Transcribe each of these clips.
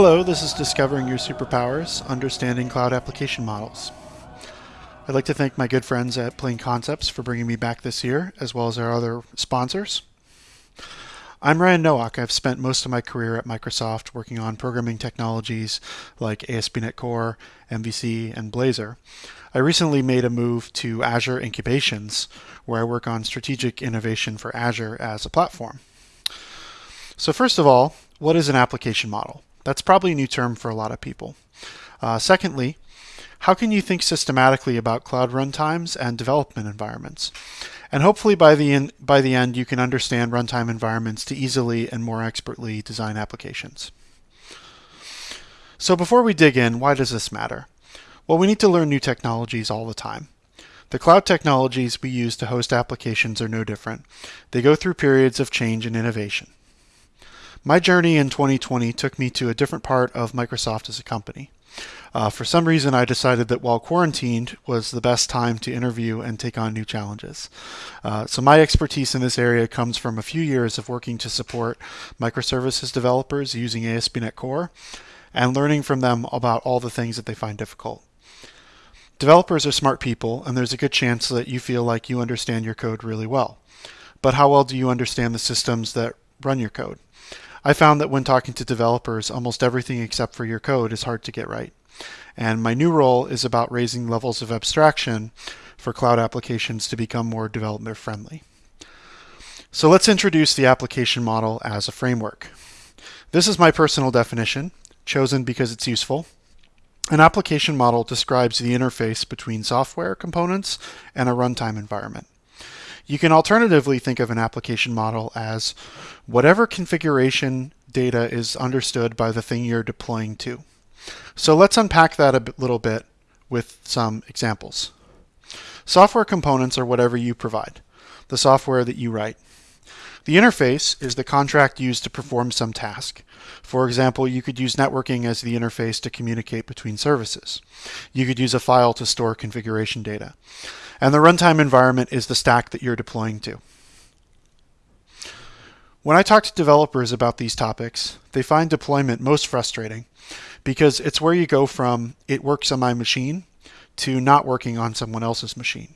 Hello, this is Discovering Your Superpowers, Understanding Cloud Application Models. I'd like to thank my good friends at Plain Concepts for bringing me back this year, as well as our other sponsors. I'm Ryan Nowak. I've spent most of my career at Microsoft working on programming technologies like ASP.NET Core, MVC, and Blazor. I recently made a move to Azure Incubations, where I work on strategic innovation for Azure as a platform. So first of all, what is an application model? That's probably a new term for a lot of people. Uh, secondly, how can you think systematically about cloud runtimes and development environments? And hopefully by the, in, by the end, you can understand runtime environments to easily and more expertly design applications. So before we dig in, why does this matter? Well, we need to learn new technologies all the time. The cloud technologies we use to host applications are no different. They go through periods of change and innovation. My journey in 2020 took me to a different part of Microsoft as a company. Uh, for some reason, I decided that while quarantined was the best time to interview and take on new challenges. Uh, so my expertise in this area comes from a few years of working to support microservices developers using ASP.NET Core and learning from them about all the things that they find difficult. Developers are smart people, and there's a good chance that you feel like you understand your code really well. But how well do you understand the systems that run your code? I found that when talking to developers, almost everything except for your code is hard to get right. And my new role is about raising levels of abstraction for cloud applications to become more developer friendly. So let's introduce the application model as a framework. This is my personal definition, chosen because it's useful. An application model describes the interface between software components and a runtime environment. You can alternatively think of an application model as whatever configuration data is understood by the thing you're deploying to. So let's unpack that a little bit with some examples. Software components are whatever you provide, the software that you write. The interface is the contract used to perform some task. For example, you could use networking as the interface to communicate between services. You could use a file to store configuration data. And the runtime environment is the stack that you're deploying to. When I talk to developers about these topics, they find deployment most frustrating because it's where you go from it works on my machine to not working on someone else's machine.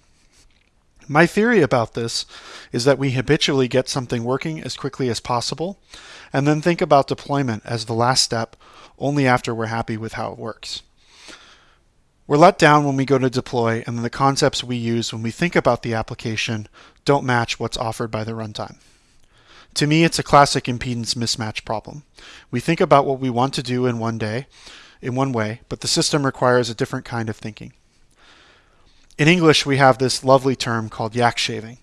My theory about this is that we habitually get something working as quickly as possible and then think about deployment as the last step only after we're happy with how it works. We're let down when we go to deploy, and the concepts we use when we think about the application don't match what's offered by the runtime. To me, it's a classic impedance mismatch problem. We think about what we want to do in one day, in one way, but the system requires a different kind of thinking. In English, we have this lovely term called yak shaving.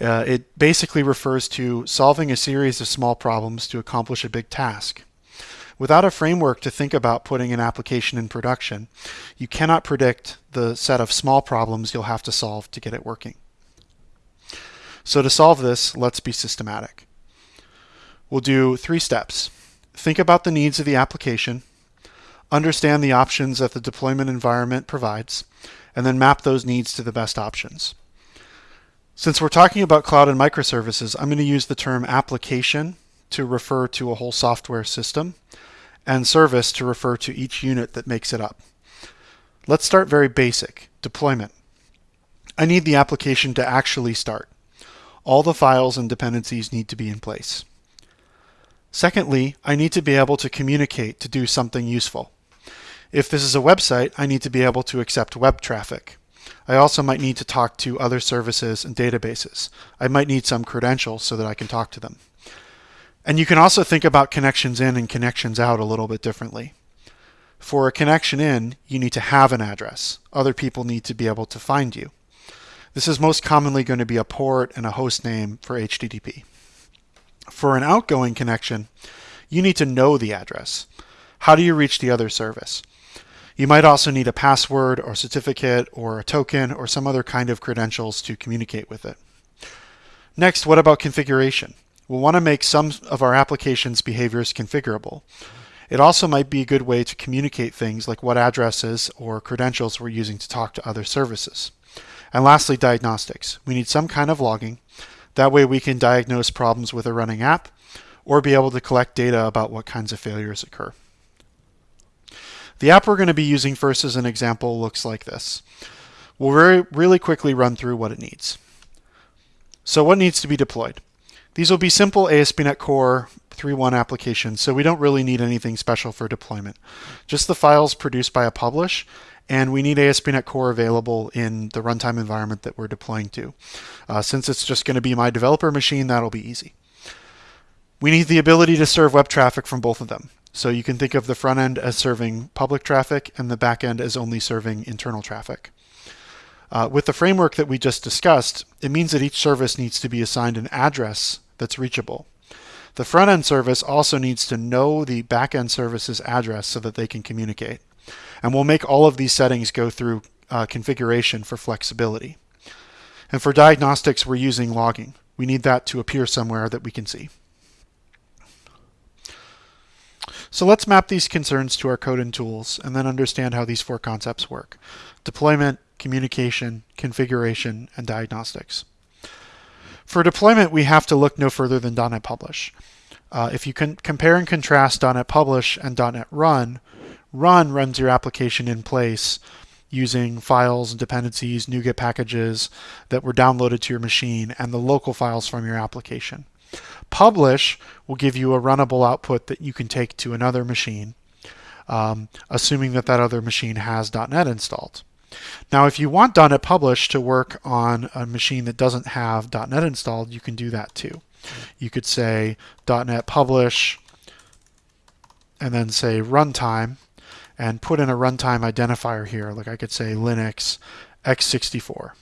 Uh, it basically refers to solving a series of small problems to accomplish a big task. Without a framework to think about putting an application in production, you cannot predict the set of small problems you'll have to solve to get it working. So to solve this, let's be systematic. We'll do three steps. Think about the needs of the application, understand the options that the deployment environment provides, and then map those needs to the best options. Since we're talking about cloud and microservices, I'm going to use the term application to refer to a whole software system, and service to refer to each unit that makes it up. Let's start very basic, deployment. I need the application to actually start. All the files and dependencies need to be in place. Secondly, I need to be able to communicate to do something useful. If this is a website, I need to be able to accept web traffic. I also might need to talk to other services and databases. I might need some credentials so that I can talk to them. And you can also think about connections in and connections out a little bit differently. For a connection in, you need to have an address. Other people need to be able to find you. This is most commonly going to be a port and a host name for HTTP. For an outgoing connection, you need to know the address. How do you reach the other service? You might also need a password or certificate or a token or some other kind of credentials to communicate with it. Next, what about configuration? We'll want to make some of our application's behaviors configurable. It also might be a good way to communicate things like what addresses or credentials we're using to talk to other services. And lastly, diagnostics. We need some kind of logging. That way we can diagnose problems with a running app or be able to collect data about what kinds of failures occur. The app we're going to be using first as an example looks like this. We'll really quickly run through what it needs. So what needs to be deployed? These will be simple ASP.NET Core 3.1 applications, so we don't really need anything special for deployment. Just the files produced by a publish, and we need ASP.NET Core available in the runtime environment that we're deploying to. Uh, since it's just going to be my developer machine, that'll be easy. We need the ability to serve web traffic from both of them. So you can think of the front end as serving public traffic and the back end as only serving internal traffic. Uh, with the framework that we just discussed, it means that each service needs to be assigned an address that's reachable. The front end service also needs to know the back end service's address so that they can communicate. And we'll make all of these settings go through uh, configuration for flexibility. And for diagnostics, we're using logging. We need that to appear somewhere that we can see. So let's map these concerns to our code and tools and then understand how these four concepts work. Deployment, communication, configuration, and diagnostics. For deployment, we have to look no further than .NET Publish. Uh, if you can compare and contrast .NET Publish and .NET Run, Run runs your application in place using files and dependencies, NuGet packages that were downloaded to your machine, and the local files from your application. Publish will give you a runnable output that you can take to another machine, um, assuming that that other machine has .NET installed. Now, if you want .NET Publish to work on a machine that doesn't have .NET installed, you can do that too. You could say .NET Publish and then say runtime and put in a runtime identifier here. Like I could say Linux x64.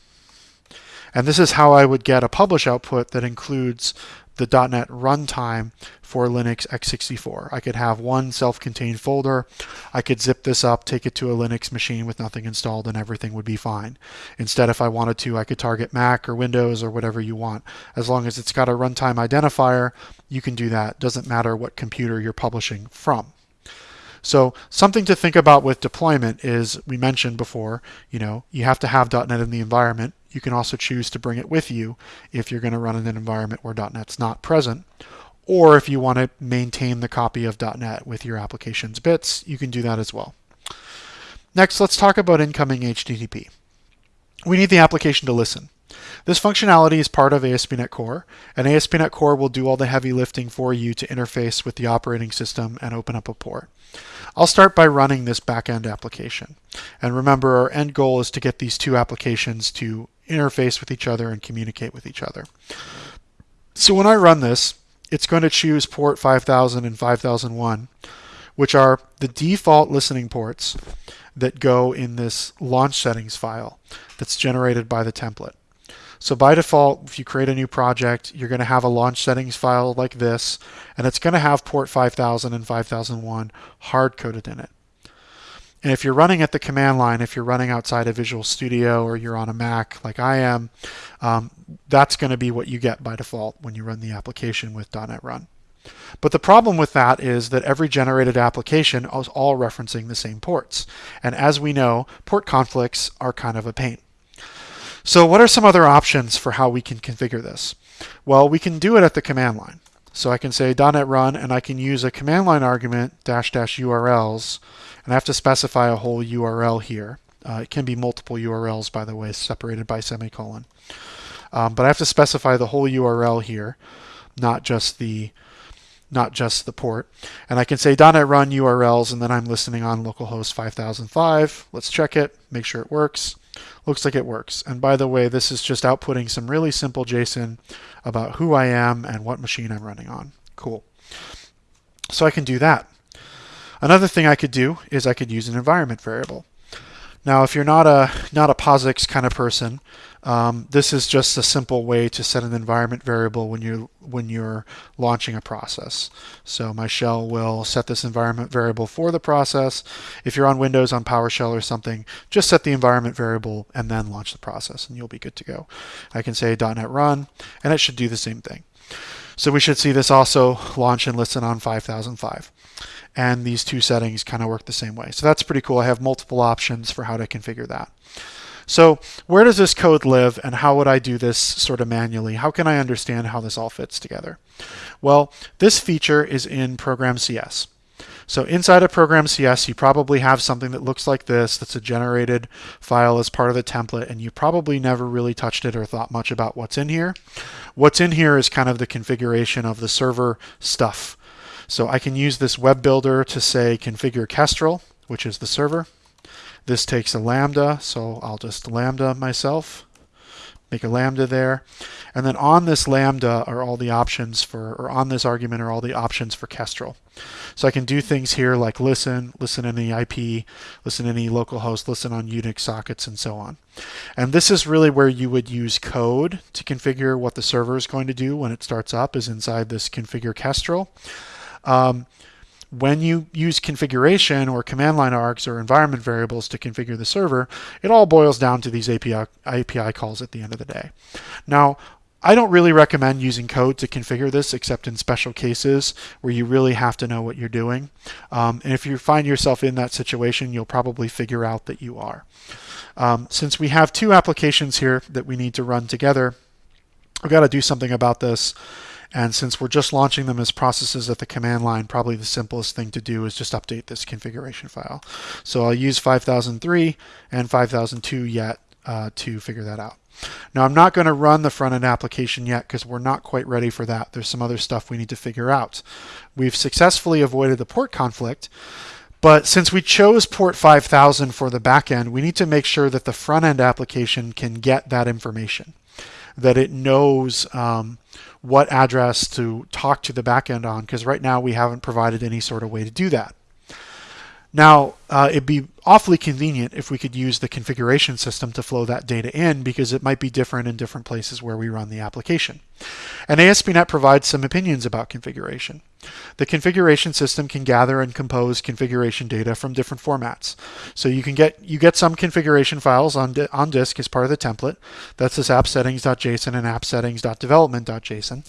And this is how I would get a publish output that includes the .NET runtime for Linux x64. I could have one self-contained folder. I could zip this up, take it to a Linux machine with nothing installed, and everything would be fine. Instead, if I wanted to, I could target Mac or Windows or whatever you want. As long as it's got a runtime identifier, you can do that. Doesn't matter what computer you're publishing from. So something to think about with deployment is we mentioned before, you know, you have to have .NET in the environment. You can also choose to bring it with you if you're going to run in an environment where .NET's not present. Or if you want to maintain the copy of .NET with your application's bits, you can do that as well. Next, let's talk about incoming HTTP. We need the application to listen. This functionality is part of ASP.NET Core, and ASP.NET Core will do all the heavy lifting for you to interface with the operating system and open up a port. I'll start by running this backend application. And remember, our end goal is to get these two applications to interface with each other and communicate with each other. So when I run this, it's going to choose port 5000 and 5001, which are the default listening ports that go in this launch settings file that's generated by the template. So by default, if you create a new project, you're going to have a launch settings file like this, and it's going to have port 5000 and 5001 hard-coded in it. And if you're running at the command line, if you're running outside of Visual Studio or you're on a Mac like I am, um, that's going to be what you get by default when you run the application with .NET Run. But the problem with that is that every generated application is all referencing the same ports. And as we know, port conflicts are kind of a pain. So what are some other options for how we can configure this? Well, we can do it at the command line. So I can say .NET run and I can use a command line argument dash dash URLs and I have to specify a whole URL here. Uh, it can be multiple URLs by the way separated by semicolon. Um, but I have to specify the whole URL here, not just the not just the port. And I can say .NET run URLs and then I'm listening on localhost 5005. Let's check it, make sure it works. Looks like it works. And by the way, this is just outputting some really simple JSON about who I am and what machine I'm running on. Cool. So I can do that. Another thing I could do is I could use an environment variable. Now, if you're not a not a POSIX kind of person, um, this is just a simple way to set an environment variable when you're, when you're launching a process. So my shell will set this environment variable for the process. If you're on Windows on PowerShell or something, just set the environment variable and then launch the process, and you'll be good to go. I can say .NET Run, and it should do the same thing. So we should see this also launch and listen on 5005 and these two settings kind of work the same way. So that's pretty cool. I have multiple options for how to configure that. So where does this code live and how would I do this sort of manually? How can I understand how this all fits together? Well, this feature is in Program CS. So inside of Program CS, you probably have something that looks like this that's a generated file as part of the template, and you probably never really touched it or thought much about what's in here. What's in here is kind of the configuration of the server stuff. So I can use this web builder to say configure Kestrel, which is the server. This takes a lambda, so I'll just lambda myself make a lambda there. And then on this lambda are all the options for, or on this argument are all the options for Kestrel. So I can do things here like listen, listen any IP, listen any localhost, listen on Unix sockets, and so on. And this is really where you would use code to configure what the server is going to do when it starts up is inside this configure Kestrel. Um, when you use configuration or command line args or environment variables to configure the server, it all boils down to these API, API calls at the end of the day. Now, I don't really recommend using code to configure this except in special cases where you really have to know what you're doing. Um, and if you find yourself in that situation, you'll probably figure out that you are. Um, since we have two applications here that we need to run together, we've got to do something about this. And since we're just launching them as processes at the command line, probably the simplest thing to do is just update this configuration file. So I'll use 5003 and 5002 yet uh, to figure that out. Now I'm not going to run the front end application yet because we're not quite ready for that. There's some other stuff we need to figure out. We've successfully avoided the port conflict, but since we chose port 5000 for the backend, we need to make sure that the front end application can get that information, that it knows um, what address to talk to the backend on, because right now we haven't provided any sort of way to do that. Now, uh, it'd be awfully convenient if we could use the configuration system to flow that data in because it might be different in different places where we run the application. And ASP.NET provides some opinions about configuration. The configuration system can gather and compose configuration data from different formats. So you can get you get some configuration files on, on disk as part of the template. That's this appsettings.json and appsettings.development.json.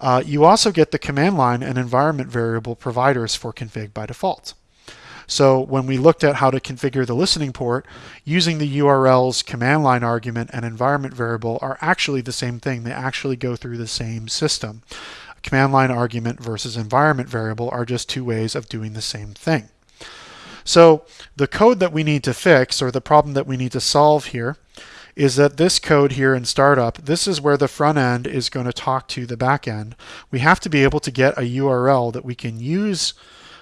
Uh, you also get the command line and environment variable providers for config by default. So when we looked at how to configure the listening port, using the URLs command line argument and environment variable are actually the same thing. They actually go through the same system. Command line argument versus environment variable are just two ways of doing the same thing. So the code that we need to fix, or the problem that we need to solve here, is that this code here in startup, this is where the front end is going to talk to the back end. We have to be able to get a URL that we can use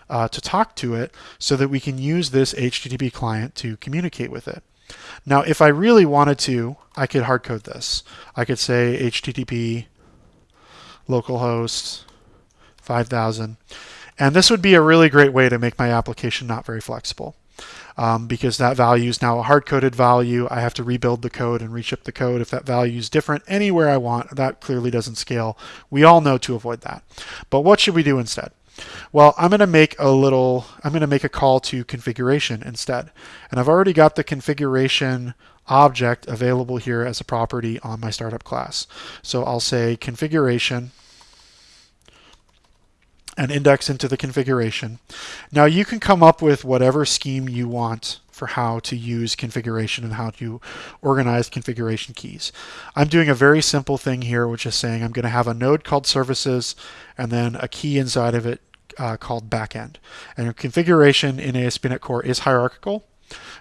uh, to talk to it so that we can use this HTTP client to communicate with it. Now, if I really wanted to, I could hardcode this. I could say HTTP localhost 5000. And this would be a really great way to make my application not very flexible. Um, because that value is now a hard-coded value. I have to rebuild the code and reship the code if that value is different anywhere I want. That clearly doesn't scale. We all know to avoid that. But what should we do instead? Well, I'm going to make a little, I'm going to make a call to configuration instead. And I've already got the configuration object available here as a property on my startup class. So I'll say configuration and index into the configuration. Now you can come up with whatever scheme you want for how to use configuration and how to organize configuration keys. I'm doing a very simple thing here, which is saying I'm going to have a node called services and then a key inside of it uh, called backend. And configuration in ASP.NET Core is hierarchical.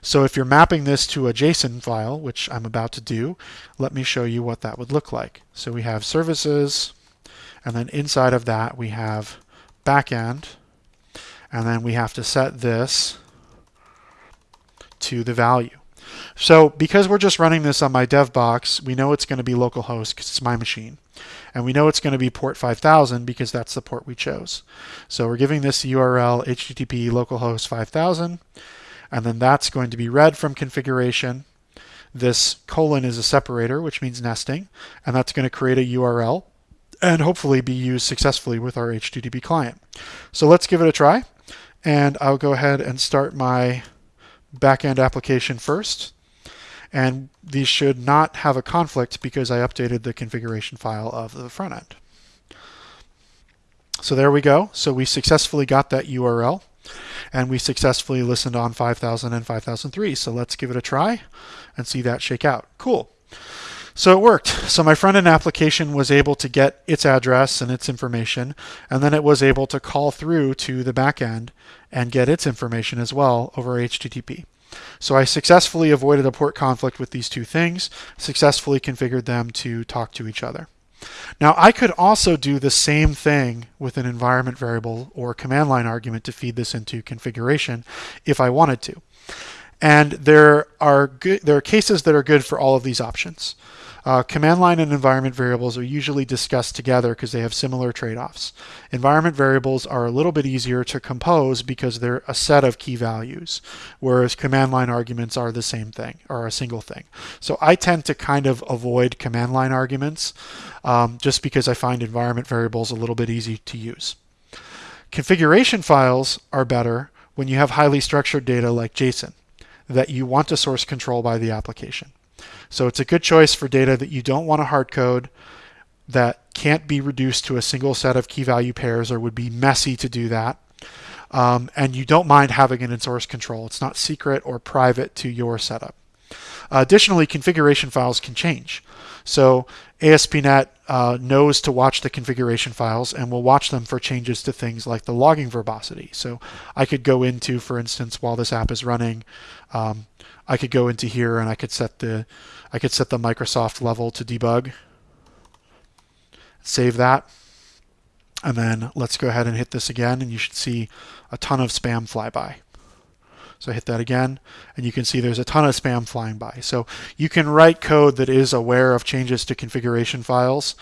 So if you're mapping this to a JSON file, which I'm about to do, let me show you what that would look like. So we have services, and then inside of that we have backend, and then we have to set this to the value. So because we're just running this on my dev box, we know it's going to be localhost because it's my machine. And we know it's going to be port 5000 because that's the port we chose. So we're giving this URL http localhost 5000, and then that's going to be read from configuration. This colon is a separator, which means nesting, and that's going to create a URL and hopefully be used successfully with our HTTP client. So let's give it a try. And I'll go ahead and start my backend application first. And these should not have a conflict because I updated the configuration file of the front end. So there we go. So we successfully got that URL and we successfully listened on 5000 and 5003. So let's give it a try and see that shake out. Cool. So it worked. So my front end application was able to get its address and its information, and then it was able to call through to the back end and get its information as well over HTTP. So I successfully avoided a port conflict with these two things, successfully configured them to talk to each other. Now I could also do the same thing with an environment variable or command line argument to feed this into configuration if I wanted to. And there are good, there are cases that are good for all of these options. Uh, command line and environment variables are usually discussed together because they have similar trade-offs. Environment variables are a little bit easier to compose because they're a set of key values, whereas command line arguments are the same thing, or a single thing. So I tend to kind of avoid command line arguments um, just because I find environment variables a little bit easy to use. Configuration files are better when you have highly structured data like JSON that you want to source control by the application. So it's a good choice for data that you don't want to hard code, that can't be reduced to a single set of key value pairs or would be messy to do that. Um, and you don't mind having it in source control. It's not secret or private to your setup. additionally, configuration files can change. So ASP.NET uh, knows to watch the configuration files and will watch them for changes to things like the logging verbosity. So I could go into, for instance, while this app is running, um, I could go into here and I could set the I could set the Microsoft level to debug. Save that. And then let's go ahead and hit this again and you should see a ton of spam fly by. So I hit that again, and you can see there's a ton of spam flying by. So you can write code that is aware of changes to configuration files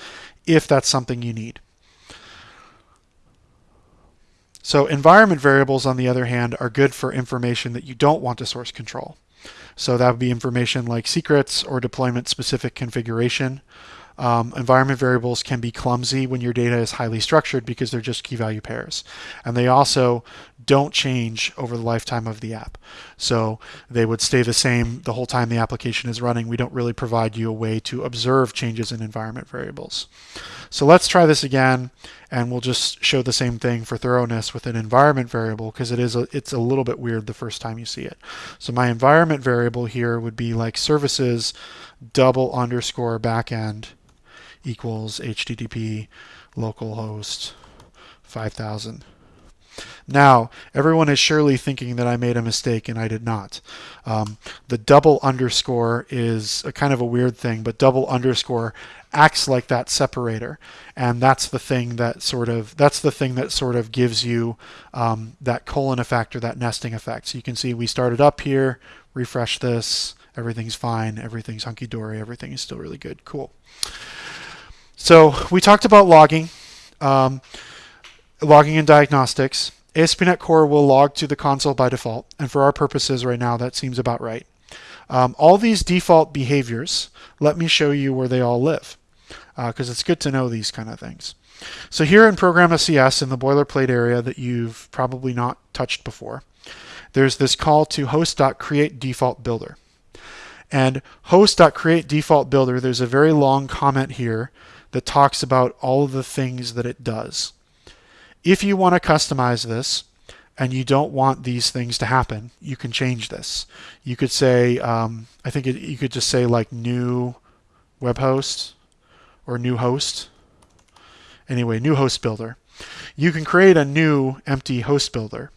if that's something you need. So environment variables, on the other hand, are good for information that you don't want to source control. So that would be information like secrets or deployment specific configuration. Um, environment variables can be clumsy when your data is highly structured because they're just key value pairs. And they also don't change over the lifetime of the app. So they would stay the same the whole time the application is running. We don't really provide you a way to observe changes in environment variables. So let's try this again and we'll just show the same thing for thoroughness with an environment variable because it is a, it's a little bit weird the first time you see it. So my environment variable here would be like services double underscore backend equals HTTP localhost 5000. Now, everyone is surely thinking that I made a mistake, and I did not. Um, the double underscore is a kind of a weird thing, but double underscore acts like that separator, and that's the thing that sort of that's the thing that sort of gives you um, that colon effect or that nesting effect. So you can see we started up here, refresh this, everything's fine, everything's hunky dory, everything is still really good, cool. So we talked about logging, um, logging and diagnostics. ASP.NET Core will log to the console by default, and for our purposes right now, that seems about right. Um, all these default behaviors, let me show you where they all live, because uh, it's good to know these kind of things. So here in Program CS, in the boilerplate area that you've probably not touched before, there's this call to host.createDefaultBuilder. And host.createDefaultBuilder, there's a very long comment here that talks about all of the things that it does. If you want to customize this and you don't want these things to happen, you can change this. You could say, um, I think it, you could just say like new web host or new host. Anyway, new host builder. You can create a new empty host builder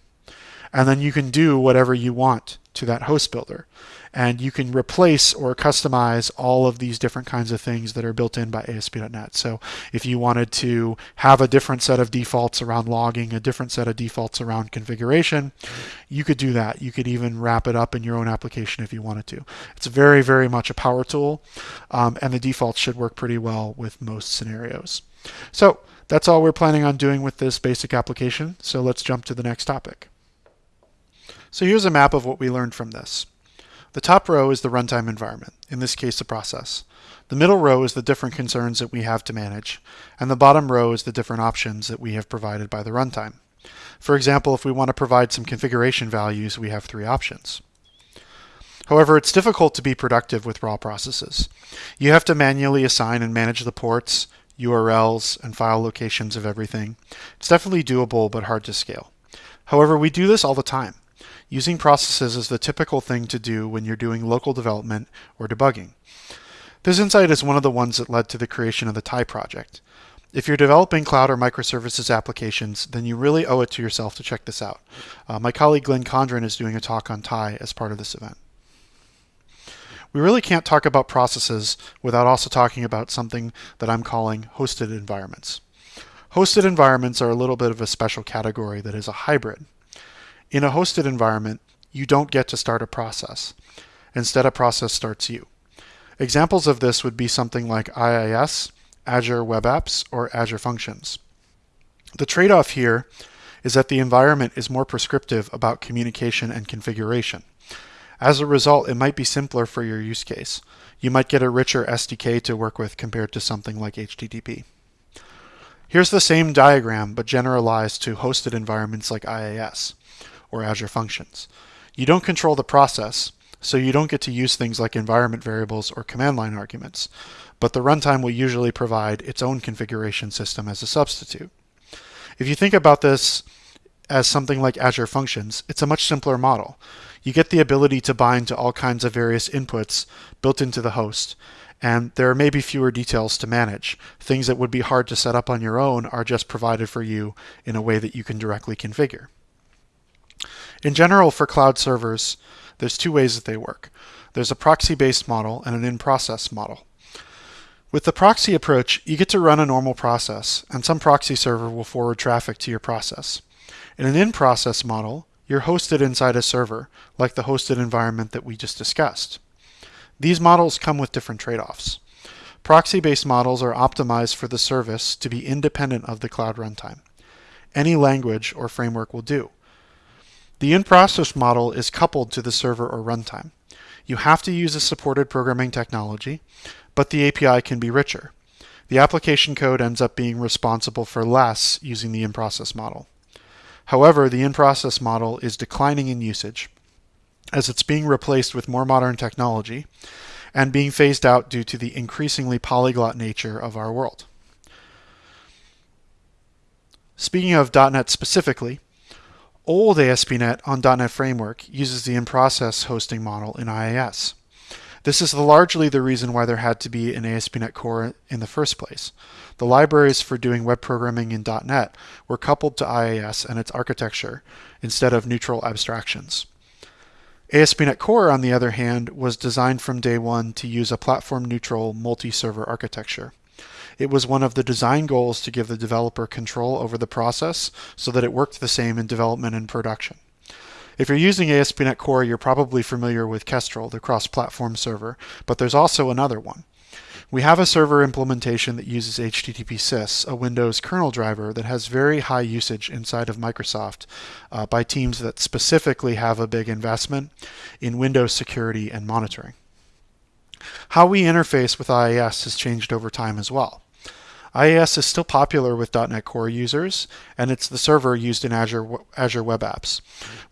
and then you can do whatever you want to that host builder and you can replace or customize all of these different kinds of things that are built in by ASP.NET. So if you wanted to have a different set of defaults around logging, a different set of defaults around configuration, you could do that. You could even wrap it up in your own application if you wanted to. It's very, very much a power tool, um, and the defaults should work pretty well with most scenarios. So that's all we're planning on doing with this basic application. So let's jump to the next topic. So here's a map of what we learned from this. The top row is the runtime environment, in this case the process. The middle row is the different concerns that we have to manage, and the bottom row is the different options that we have provided by the runtime. For example, if we want to provide some configuration values, we have three options. However, it's difficult to be productive with raw processes. You have to manually assign and manage the ports, URLs, and file locations of everything. It's definitely doable, but hard to scale. However, we do this all the time. Using processes is the typical thing to do when you're doing local development or debugging. This insight is one of the ones that led to the creation of the Tye project. If you're developing cloud or microservices applications, then you really owe it to yourself to check this out. Uh, my colleague Glenn Condron is doing a talk on Tye as part of this event. We really can't talk about processes without also talking about something that I'm calling hosted environments. Hosted environments are a little bit of a special category that is a hybrid. In a hosted environment, you don't get to start a process. Instead, a process starts you. Examples of this would be something like IIS, Azure Web Apps, or Azure Functions. The trade-off here is that the environment is more prescriptive about communication and configuration. As a result, it might be simpler for your use case. You might get a richer SDK to work with compared to something like HTTP. Here's the same diagram, but generalized to hosted environments like IIS or Azure Functions. You don't control the process, so you don't get to use things like environment variables or command line arguments, but the runtime will usually provide its own configuration system as a substitute. If you think about this as something like Azure Functions, it's a much simpler model. You get the ability to bind to all kinds of various inputs built into the host, and there are maybe fewer details to manage. Things that would be hard to set up on your own are just provided for you in a way that you can directly configure. In general, for cloud servers, there's two ways that they work. There's a proxy-based model and an in-process model. With the proxy approach, you get to run a normal process, and some proxy server will forward traffic to your process. In an in-process model, you're hosted inside a server, like the hosted environment that we just discussed. These models come with different trade-offs. Proxy-based models are optimized for the service to be independent of the cloud runtime. Any language or framework will do. The in-process model is coupled to the server or runtime. You have to use a supported programming technology, but the API can be richer. The application code ends up being responsible for less using the in-process model. However, the in-process model is declining in usage as it's being replaced with more modern technology and being phased out due to the increasingly polyglot nature of our world. Speaking of .NET specifically, Old ASP.NET on .NET Framework uses the in-process hosting model in IIS. This is largely the reason why there had to be an ASP.NET Core in the first place. The libraries for doing web programming in .NET were coupled to IIS and its architecture instead of neutral abstractions. ASP.NET Core, on the other hand, was designed from day one to use a platform-neutral multi-server architecture. It was one of the design goals to give the developer control over the process so that it worked the same in development and production. If you're using ASP.NET Core, you're probably familiar with Kestrel, the cross-platform server, but there's also another one. We have a server implementation that uses HTTP Sys, a Windows kernel driver that has very high usage inside of Microsoft uh, by teams that specifically have a big investment in Windows security and monitoring. How we interface with IIS has changed over time as well. IIS is still popular with .NET Core users, and it's the server used in Azure, Azure Web Apps.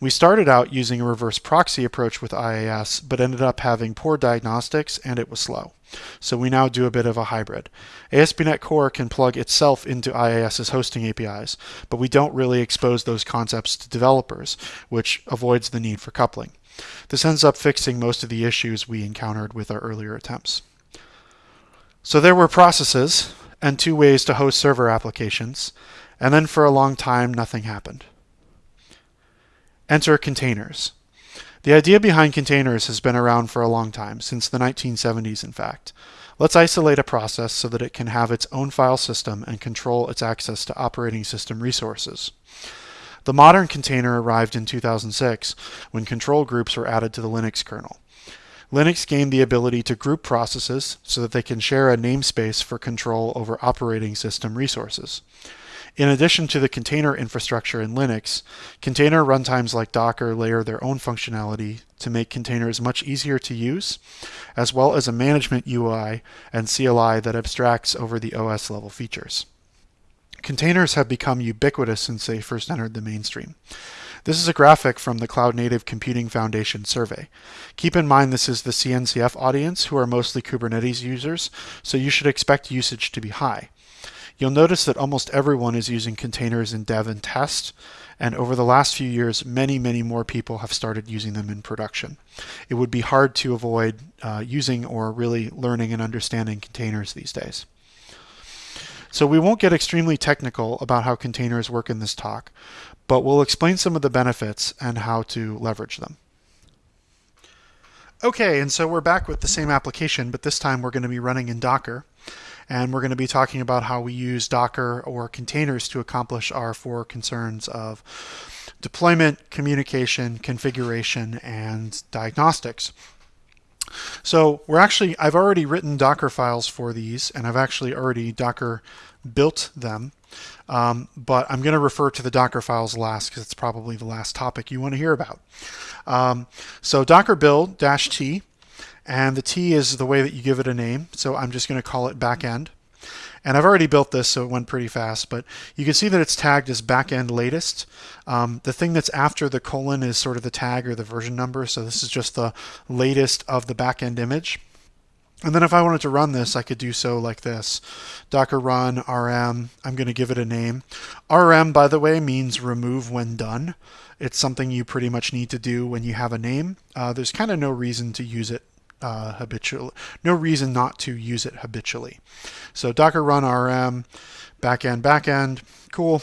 We started out using a reverse proxy approach with IIS, but ended up having poor diagnostics and it was slow. So we now do a bit of a hybrid. ASP.NET Core can plug itself into IIS's hosting APIs, but we don't really expose those concepts to developers, which avoids the need for coupling. This ends up fixing most of the issues we encountered with our earlier attempts. So there were processes and two ways to host server applications, and then for a long time nothing happened. Enter containers. The idea behind containers has been around for a long time, since the 1970s in fact. Let's isolate a process so that it can have its own file system and control its access to operating system resources. The modern container arrived in 2006 when control groups were added to the Linux kernel. Linux gained the ability to group processes so that they can share a namespace for control over operating system resources. In addition to the container infrastructure in Linux, container runtimes like Docker layer their own functionality to make containers much easier to use, as well as a management UI and CLI that abstracts over the OS level features. Containers have become ubiquitous since they first entered the mainstream. This is a graphic from the Cloud Native Computing Foundation survey. Keep in mind this is the CNCF audience who are mostly Kubernetes users, so you should expect usage to be high. You'll notice that almost everyone is using containers in dev and test, and over the last few years, many, many more people have started using them in production. It would be hard to avoid uh, using or really learning and understanding containers these days. So we won't get extremely technical about how containers work in this talk, but we'll explain some of the benefits and how to leverage them. Okay, and so we're back with the same application, but this time we're going to be running in Docker. And we're going to be talking about how we use Docker or containers to accomplish our four concerns of deployment, communication, configuration, and diagnostics. So we're actually, I've already written Docker files for these, and I've actually already Docker built them. Um, but I'm going to refer to the Docker files last because it's probably the last topic you want to hear about. Um, so Docker build dash T and the T is the way that you give it a name. So I'm just going to call it backend. And I've already built this, so it went pretty fast, but you can see that it's tagged as backend latest. Um, the thing that's after the colon is sort of the tag or the version number, so this is just the latest of the backend image. And then if I wanted to run this, I could do so like this. Docker run rm, I'm going to give it a name. rm, by the way, means remove when done. It's something you pretty much need to do when you have a name. Uh, there's kind of no reason to use it uh, habitually. No reason not to use it habitually. So Docker run rm, backend, backend, cool.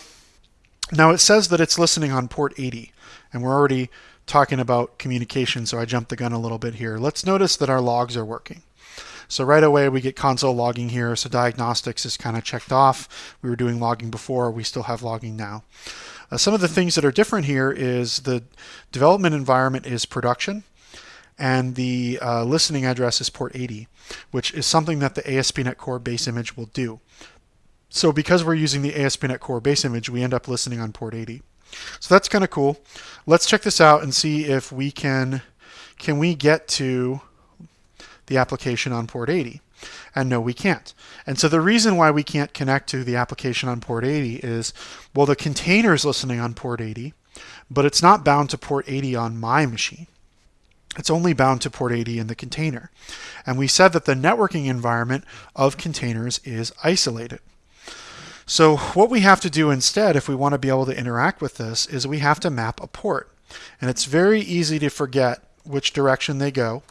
Now it says that it's listening on port 80, and we're already talking about communication, so I jumped the gun a little bit here. Let's notice that our logs are working. So right away we get console logging here, so diagnostics is kind of checked off. We were doing logging before, we still have logging now. Uh, some of the things that are different here is the development environment is production, and the uh, listening address is port 80, which is something that the ASP.NET Core base image will do. So because we're using the ASP.NET Core base image, we end up listening on port 80. So that's kind of cool. Let's check this out and see if we can, can we get to the application on port 80? And no, we can't. And so the reason why we can't connect to the application on port 80 is, well, the container is listening on port 80, but it's not bound to port 80 on my machine. It's only bound to port 80 in the container. And we said that the networking environment of containers is isolated. So what we have to do instead, if we want to be able to interact with this, is we have to map a port. And it's very easy to forget which direction they go.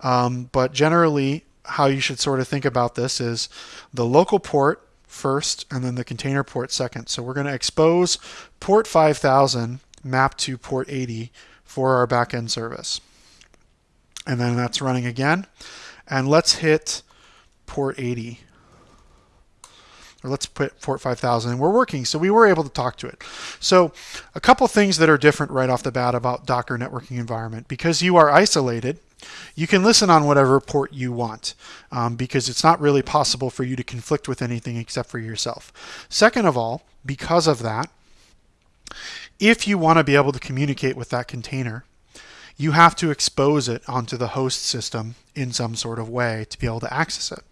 Um, but generally, how you should sort of think about this is the local port first and then the container port second. So we're going to expose port 5000 mapped to port 80 for our backend service and then that's running again. And let's hit port 80 or let's put port 5000 and we're working. So we were able to talk to it. So a couple things that are different right off the bat about docker networking environment. Because you are isolated you can listen on whatever port you want um, because it's not really possible for you to conflict with anything except for yourself. Second of all because of that if you want to be able to communicate with that container you have to expose it onto the host system in some sort of way to be able to access it.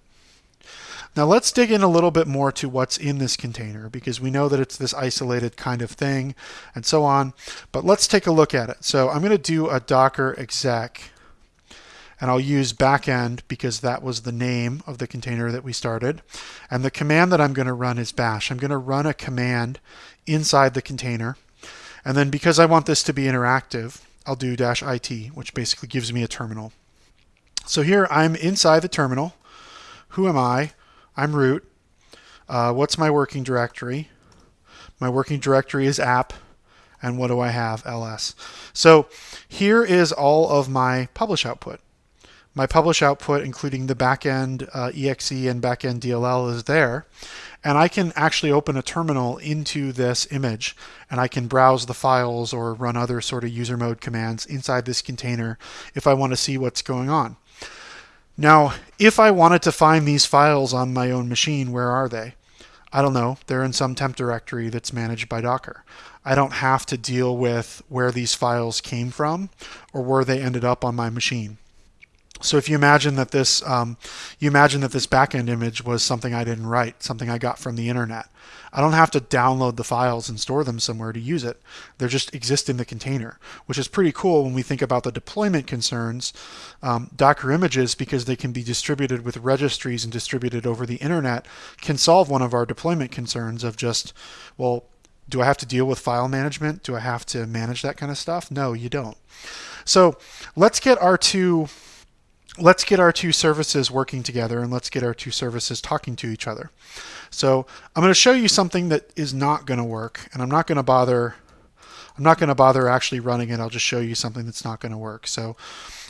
Now let's dig in a little bit more to what's in this container because we know that it's this isolated kind of thing and so on, but let's take a look at it. So I'm going to do a docker exec and I'll use backend because that was the name of the container that we started. And the command that I'm going to run is bash. I'm going to run a command inside the container. And then because I want this to be interactive, I'll do dash IT, which basically gives me a terminal. So here I'm inside the terminal. Who am I? I'm root. Uh, what's my working directory? My working directory is app. And what do I have? ls. So here is all of my publish output. My publish output, including the backend uh, exe and backend DLL, is there and I can actually open a terminal into this image and I can browse the files or run other sort of user mode commands inside this container if I want to see what's going on. Now, if I wanted to find these files on my own machine, where are they? I don't know. They're in some temp directory that's managed by Docker. I don't have to deal with where these files came from or where they ended up on my machine. So if you imagine that this, um, you imagine that this backend image was something I didn't write, something I got from the internet. I don't have to download the files and store them somewhere to use it. They're just exist in the container, which is pretty cool when we think about the deployment concerns. Um, Docker images, because they can be distributed with registries and distributed over the internet, can solve one of our deployment concerns of just, well, do I have to deal with file management? Do I have to manage that kind of stuff? No, you don't. So let's get our two let's get our two services working together and let's get our two services talking to each other. So I'm going to show you something that is not going to work and I'm not going to bother I'm not going to bother actually running it. I'll just show you something that's not going to work. So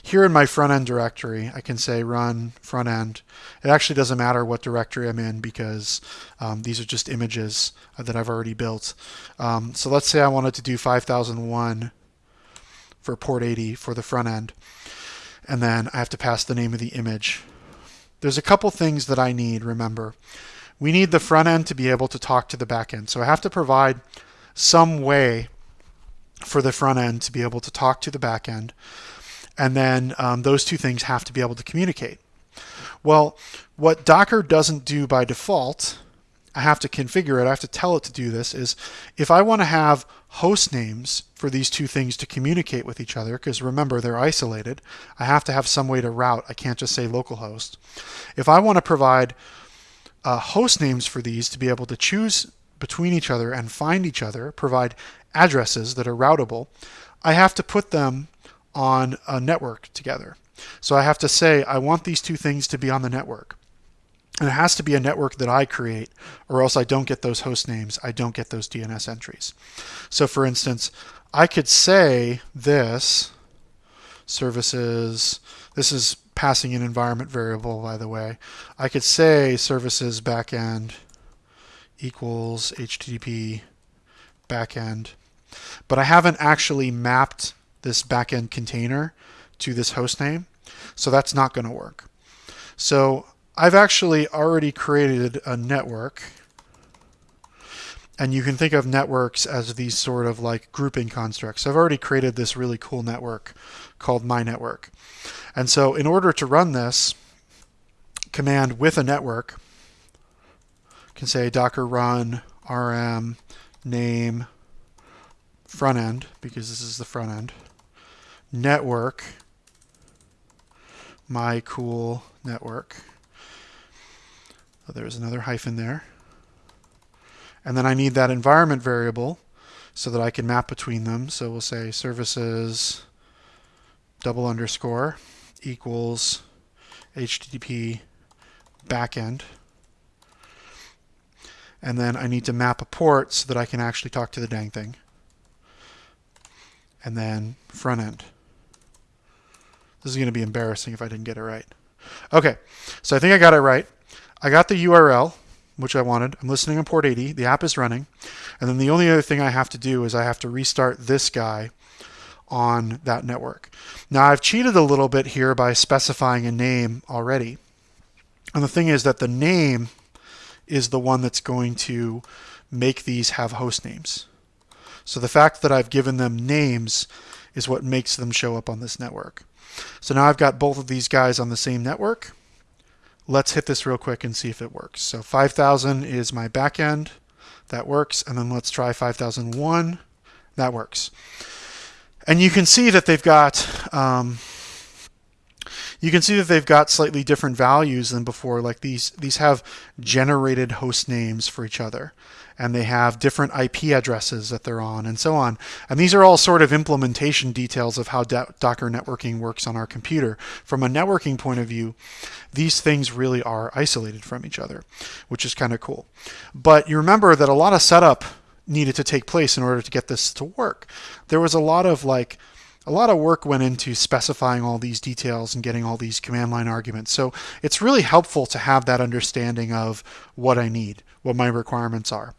here in my front end directory, I can say run front end. It actually doesn't matter what directory I'm in because um, these are just images that I've already built. Um, so let's say I wanted to do 5001 for port 80 for the front end and then I have to pass the name of the image. There's a couple things that I need, remember. We need the front end to be able to talk to the back end. So I have to provide some way for the front end to be able to talk to the back end. And then um, those two things have to be able to communicate. Well, what Docker doesn't do by default I have to configure it, I have to tell it to do this, is if I want to have host names for these two things to communicate with each other, because remember they're isolated, I have to have some way to route. I can't just say localhost. If I want to provide uh, host names for these to be able to choose between each other and find each other, provide addresses that are routable, I have to put them on a network together. So I have to say, I want these two things to be on the network. And it has to be a network that I create, or else I don't get those host names. I don't get those DNS entries. So for instance, I could say this services, this is passing an environment variable, by the way. I could say services backend equals HTTP backend, but I haven't actually mapped this backend container to this host name, so that's not going to work. So I've actually already created a network and you can think of networks as these sort of like grouping constructs. I've already created this really cool network called my network. And so in order to run this command with a network, can say docker run rm name front end because this is the front end network my cool network there's another hyphen there. And then I need that environment variable so that I can map between them. So we'll say services double underscore equals HTTP backend. And then I need to map a port so that I can actually talk to the dang thing. And then front end. This is going to be embarrassing if I didn't get it right. Okay, so I think I got it right. I got the URL, which I wanted. I'm listening on port 80. The app is running. And then the only other thing I have to do is I have to restart this guy on that network. Now I've cheated a little bit here by specifying a name already. And the thing is that the name is the one that's going to make these have host names. So the fact that I've given them names is what makes them show up on this network. So now I've got both of these guys on the same network let's hit this real quick and see if it works. So 5000 is my backend. That works. And then let's try 5001. That works. And you can see that they've got um, you can see that they've got slightly different values than before. Like these these have generated host names for each other and they have different IP addresses that they're on and so on. And these are all sort of implementation details of how Docker networking works on our computer. From a networking point of view, these things really are isolated from each other, which is kind of cool. But you remember that a lot of setup needed to take place in order to get this to work. There was a lot of like a lot of work went into specifying all these details and getting all these command line arguments. So it's really helpful to have that understanding of what I need, what my requirements are.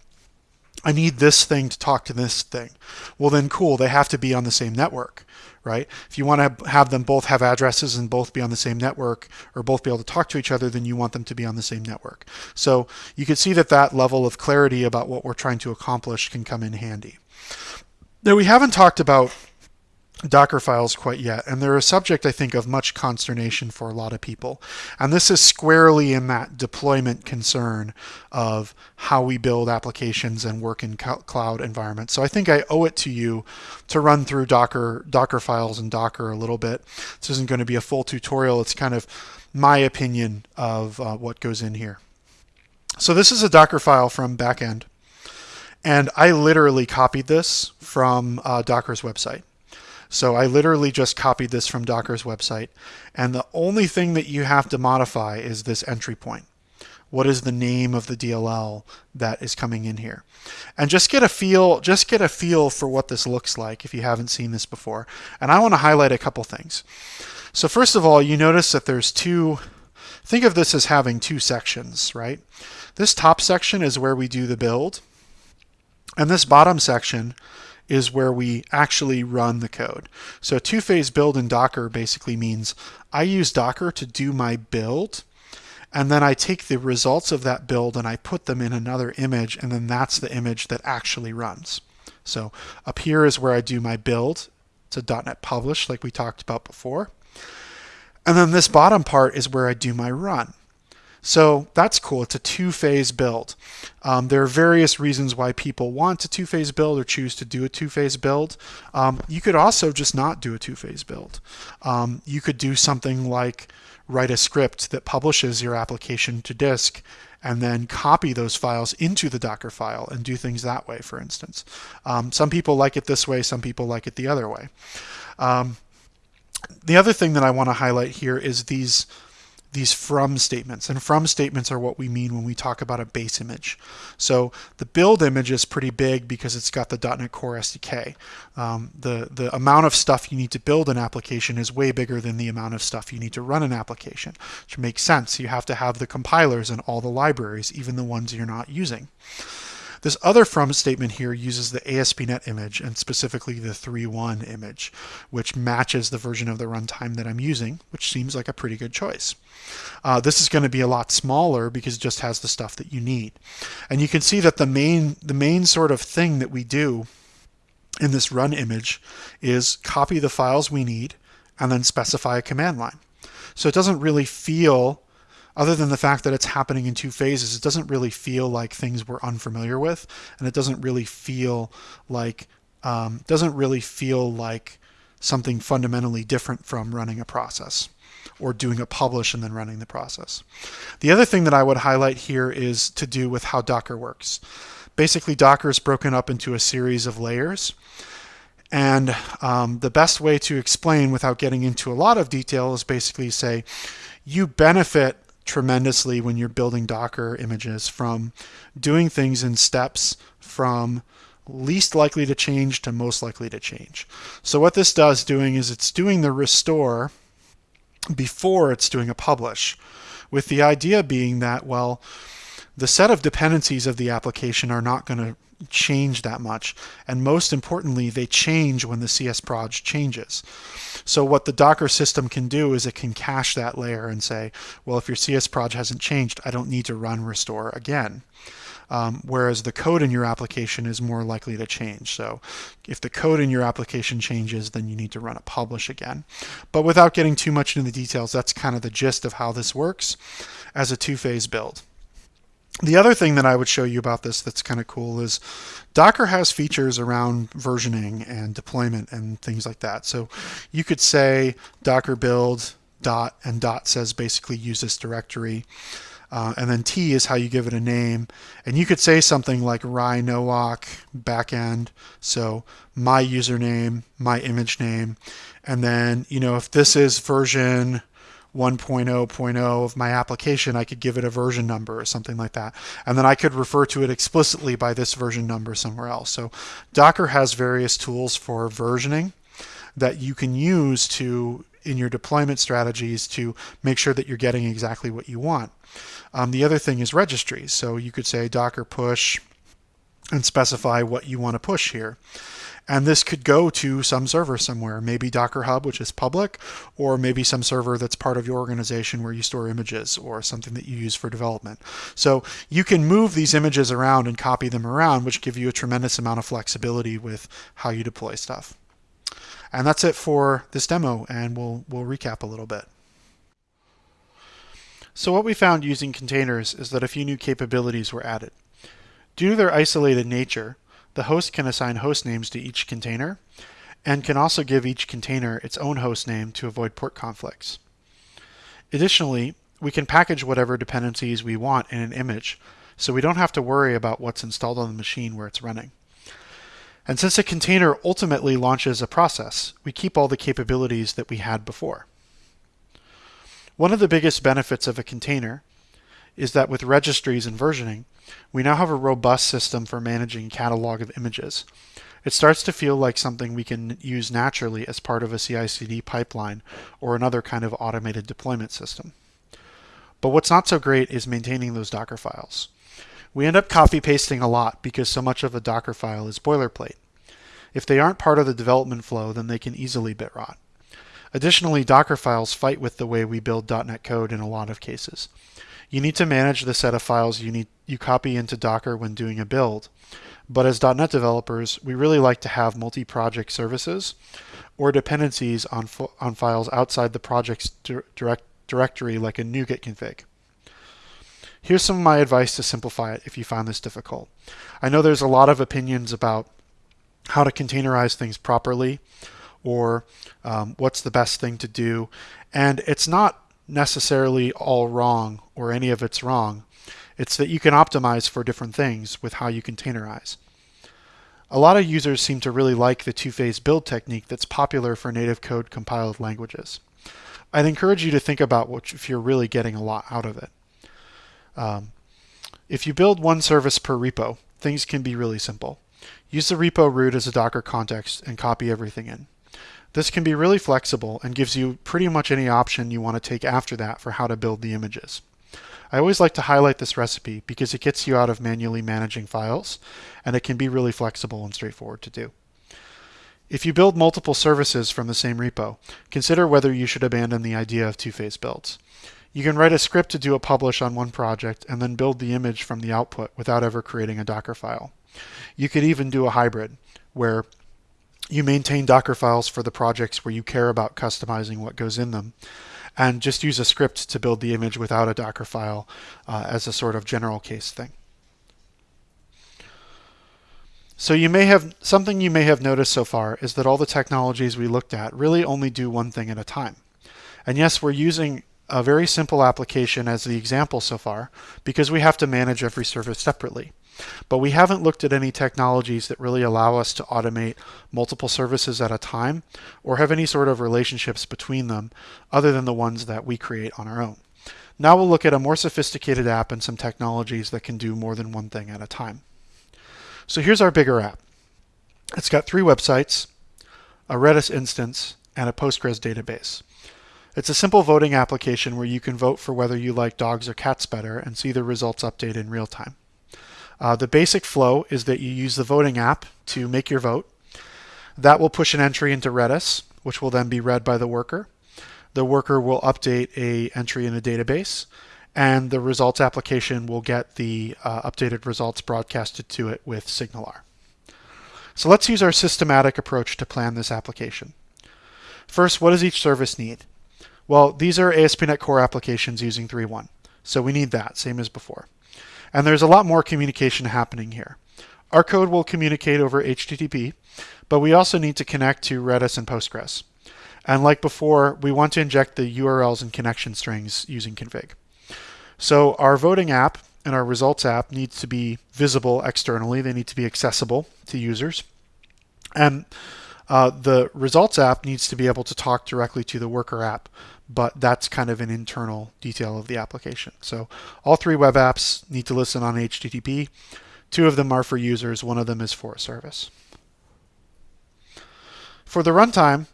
I need this thing to talk to this thing. Well, then cool, they have to be on the same network, right? If you want to have them both have addresses and both be on the same network or both be able to talk to each other, then you want them to be on the same network. So you can see that that level of clarity about what we're trying to accomplish can come in handy. Now we haven't talked about Docker files quite yet, and they're a subject, I think, of much consternation for a lot of people. And this is squarely in that deployment concern of how we build applications and work in cloud environments. So I think I owe it to you to run through Docker, Docker files and Docker a little bit. This isn't going to be a full tutorial. It's kind of my opinion of uh, what goes in here. So this is a Docker file from backend. And I literally copied this from uh, Docker's website. So I literally just copied this from Docker's website. And the only thing that you have to modify is this entry point. What is the name of the DLL that is coming in here? And just get a feel, just get a feel for what this looks like if you haven't seen this before. And I want to highlight a couple things. So first of all, you notice that there's two, think of this as having two sections, right? This top section is where we do the build. And this bottom section is where we actually run the code. So two-phase build in Docker basically means I use Docker to do my build, and then I take the results of that build and I put them in another image, and then that's the image that actually runs. So up here is where I do my build. A .NET publish like we talked about before. And then this bottom part is where I do my run. So that's cool. It's a two-phase build. Um, there are various reasons why people want a two-phase build or choose to do a two-phase build. Um, you could also just not do a two-phase build. Um, you could do something like write a script that publishes your application to disk and then copy those files into the Docker file and do things that way, for instance. Um, some people like it this way, some people like it the other way. Um, the other thing that I want to highlight here is these these from statements. And from statements are what we mean when we talk about a base image. So the build image is pretty big because it's got the .NET Core SDK. Um, the, the amount of stuff you need to build an application is way bigger than the amount of stuff you need to run an application, which makes sense. You have to have the compilers and all the libraries, even the ones you're not using. This other from statement here uses the ASP.NET image and specifically the 3.1 image, which matches the version of the runtime that I'm using, which seems like a pretty good choice. Uh, this is going to be a lot smaller because it just has the stuff that you need. And you can see that the main, the main sort of thing that we do in this run image is copy the files we need and then specify a command line. So it doesn't really feel other than the fact that it's happening in two phases, it doesn't really feel like things we're unfamiliar with, and it doesn't really feel like um, doesn't really feel like something fundamentally different from running a process or doing a publish and then running the process. The other thing that I would highlight here is to do with how Docker works. Basically, Docker is broken up into a series of layers. And um, the best way to explain without getting into a lot of detail is basically say, you benefit tremendously when you're building Docker images from doing things in steps from least likely to change to most likely to change. So what this does doing is it's doing the restore before it's doing a publish with the idea being that, well, the set of dependencies of the application are not going to change that much. And most importantly, they change when the CS proj changes. So what the Docker system can do is it can cache that layer and say, well, if your CS proj hasn't changed, I don't need to run restore again. Um, whereas the code in your application is more likely to change. So if the code in your application changes, then you need to run a publish again. But without getting too much into the details, that's kind of the gist of how this works as a two-phase build. The other thing that I would show you about this that's kind of cool is Docker has features around versioning and deployment and things like that. So you could say docker build dot and dot says basically use this directory. Uh, and then T is how you give it a name. And you could say something like Rai Nowak backend. So my username, my image name. And then, you know, if this is version 1.0.0 of my application, I could give it a version number or something like that. And then I could refer to it explicitly by this version number somewhere else. So Docker has various tools for versioning that you can use to in your deployment strategies to make sure that you're getting exactly what you want. Um, the other thing is registries. So you could say Docker push and specify what you want to push here. And this could go to some server somewhere, maybe Docker Hub, which is public, or maybe some server that's part of your organization where you store images or something that you use for development. So you can move these images around and copy them around, which give you a tremendous amount of flexibility with how you deploy stuff. And that's it for this demo, and we'll, we'll recap a little bit. So what we found using containers is that a few new capabilities were added. Due to their isolated nature, the host can assign host names to each container and can also give each container its own host name to avoid port conflicts. Additionally, we can package whatever dependencies we want in an image, so we don't have to worry about what's installed on the machine where it's running. And since a container ultimately launches a process, we keep all the capabilities that we had before. One of the biggest benefits of a container is that with registries and versioning, we now have a robust system for managing catalog of images. It starts to feel like something we can use naturally as part of a CI/CD pipeline or another kind of automated deployment system. But what's not so great is maintaining those Docker files. We end up copy pasting a lot because so much of a Docker file is boilerplate. If they aren't part of the development flow, then they can easily bit rot. Additionally, Docker files fight with the way we build .NET code in a lot of cases. You need to manage the set of files you need you copy into Docker when doing a build. But as NET developers, we really like to have multi-project services or dependencies on, on files outside the project's direct directory like a NuGet config. Here's some of my advice to simplify it if you find this difficult. I know there's a lot of opinions about how to containerize things properly or um, what's the best thing to do. And it's not necessarily all wrong or any of it's wrong. It's that you can optimize for different things with how you containerize. A lot of users seem to really like the two-phase build technique that's popular for native code compiled languages. I'd encourage you to think about what if you're really getting a lot out of it. Um, if you build one service per repo, things can be really simple. Use the repo root as a Docker context and copy everything in. This can be really flexible and gives you pretty much any option you want to take after that for how to build the images. I always like to highlight this recipe because it gets you out of manually managing files and it can be really flexible and straightforward to do. If you build multiple services from the same repo, consider whether you should abandon the idea of two-phase builds. You can write a script to do a publish on one project and then build the image from the output without ever creating a Docker file. You could even do a hybrid where you maintain Docker files for the projects where you care about customizing what goes in them and just use a script to build the image without a Docker file uh, as a sort of general case thing. So you may have something you may have noticed so far is that all the technologies we looked at really only do one thing at a time. And yes, we're using a very simple application as the example so far because we have to manage every service separately. But we haven't looked at any technologies that really allow us to automate multiple services at a time or have any sort of relationships between them other than the ones that we create on our own. Now we'll look at a more sophisticated app and some technologies that can do more than one thing at a time. So here's our bigger app. It's got three websites, a Redis instance, and a Postgres database. It's a simple voting application where you can vote for whether you like dogs or cats better and see the results update in real time. Uh, the basic flow is that you use the voting app to make your vote. That will push an entry into Redis, which will then be read by the worker. The worker will update a entry in a database, and the results application will get the uh, updated results broadcasted to it with SignalR. So let's use our systematic approach to plan this application. First, what does each service need? Well, these are ASP.NET Core applications using 3.1, so we need that, same as before. And there's a lot more communication happening here. Our code will communicate over HTTP, but we also need to connect to Redis and Postgres. And like before, we want to inject the URLs and connection strings using config. So our voting app and our results app needs to be visible externally. They need to be accessible to users. And uh, the results app needs to be able to talk directly to the worker app but that's kind of an internal detail of the application. So all three web apps need to listen on HTTP. Two of them are for users, one of them is for a service. For the runtime,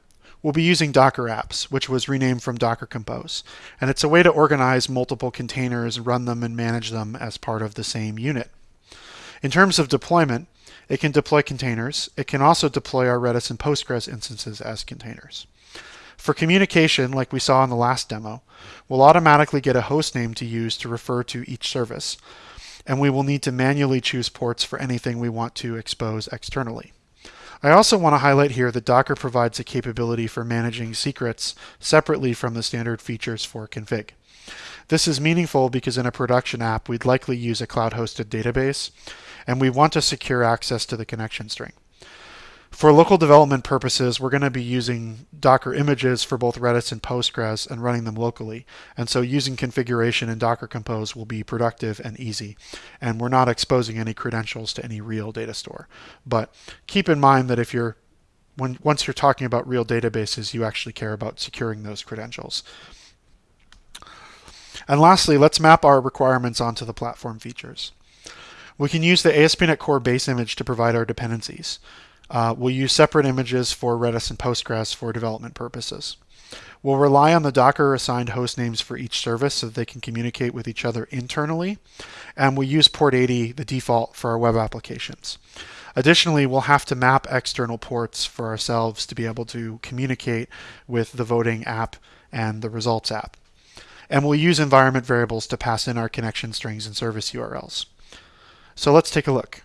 we'll be using Docker apps, which was renamed from Docker Compose. And it's a way to organize multiple containers, run them, and manage them as part of the same unit. In terms of deployment, it can deploy containers. It can also deploy our Redis and Postgres instances as containers. For communication, like we saw in the last demo, we'll automatically get a host name to use to refer to each service, and we will need to manually choose ports for anything we want to expose externally. I also want to highlight here that Docker provides a capability for managing secrets separately from the standard features for config. This is meaningful because in a production app, we'd likely use a cloud-hosted database, and we want to secure access to the connection string. For local development purposes, we're going to be using Docker images for both Redis and Postgres and running them locally. And so using configuration in Docker Compose will be productive and easy. And we're not exposing any credentials to any real data store. But keep in mind that if you're when once you're talking about real databases, you actually care about securing those credentials. And lastly, let's map our requirements onto the platform features. We can use the ASP.NET Core base image to provide our dependencies. Uh, we'll use separate images for Redis and Postgres for development purposes. We'll rely on the Docker assigned host names for each service so that they can communicate with each other internally. And we'll use port 80, the default for our web applications. Additionally, we'll have to map external ports for ourselves to be able to communicate with the voting app and the results app. And we'll use environment variables to pass in our connection strings and service URLs. So let's take a look.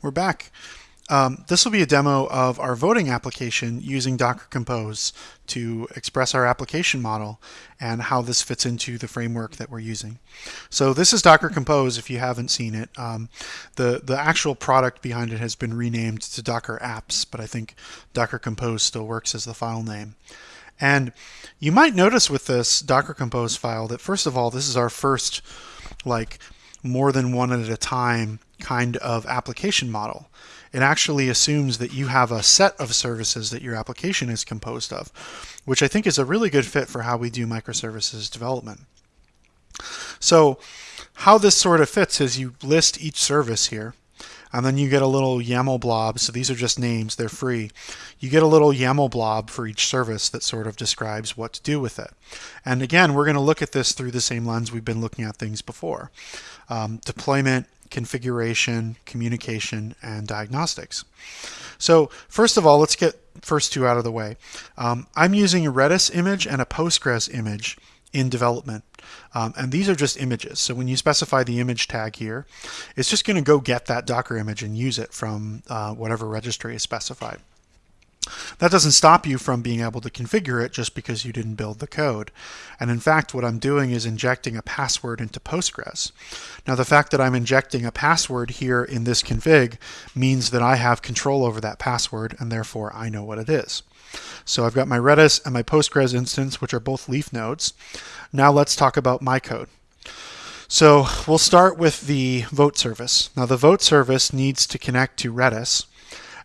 We're back. Um, this will be a demo of our voting application using Docker Compose to express our application model and how this fits into the framework that we're using. So this is Docker Compose if you haven't seen it. Um, the, the actual product behind it has been renamed to Docker Apps, but I think Docker Compose still works as the file name. And you might notice with this Docker Compose file that first of all, this is our first like more than one at a time kind of application model. It actually assumes that you have a set of services that your application is composed of, which I think is a really good fit for how we do microservices development. So how this sort of fits is you list each service here, and then you get a little YAML blob. So these are just names, they're free. You get a little YAML blob for each service that sort of describes what to do with it. And again, we're going to look at this through the same lens we've been looking at things before. Um, deployment, configuration, communication, and diagnostics. So first of all, let's get first two out of the way. Um, I'm using a Redis image and a Postgres image in development. Um, and these are just images. So when you specify the image tag here, it's just going to go get that Docker image and use it from uh, whatever registry is specified. That doesn't stop you from being able to configure it just because you didn't build the code. And in fact, what I'm doing is injecting a password into Postgres. Now, the fact that I'm injecting a password here in this config means that I have control over that password, and therefore I know what it is. So I've got my Redis and my Postgres instance, which are both leaf nodes. Now let's talk about my code. So we'll start with the vote service. Now the vote service needs to connect to Redis,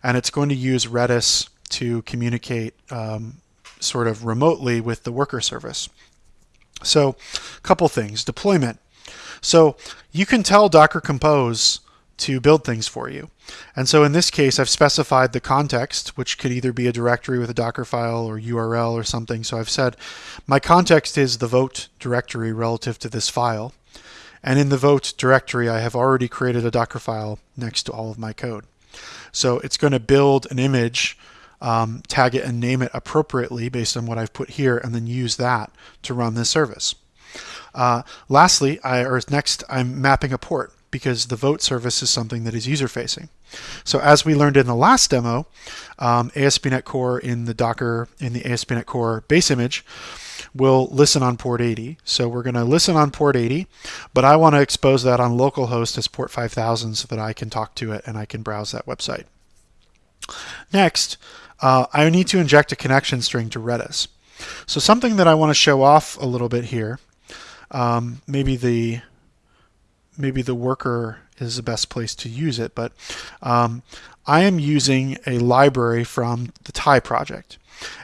and it's going to use Redis to communicate um, sort of remotely with the worker service. So a couple things. Deployment. So you can tell Docker Compose to build things for you. And so in this case, I've specified the context, which could either be a directory with a Docker file or URL or something. So I've said my context is the vote directory relative to this file. And in the vote directory, I have already created a Docker file next to all of my code. So it's going to build an image, um, tag it and name it appropriately based on what I've put here, and then use that to run this service. Uh, lastly, I, or next, I'm mapping a port because the vote service is something that is user facing. So as we learned in the last demo, um, ASP.NET Core in the Docker, in the ASP.NET Core base image, will listen on port 80. So we're going to listen on port 80, but I want to expose that on localhost as port 5000 so that I can talk to it and I can browse that website. Next, uh, I need to inject a connection string to Redis. So something that I want to show off a little bit here, um, maybe the maybe the worker is the best place to use it, but um, I am using a library from the Tye project.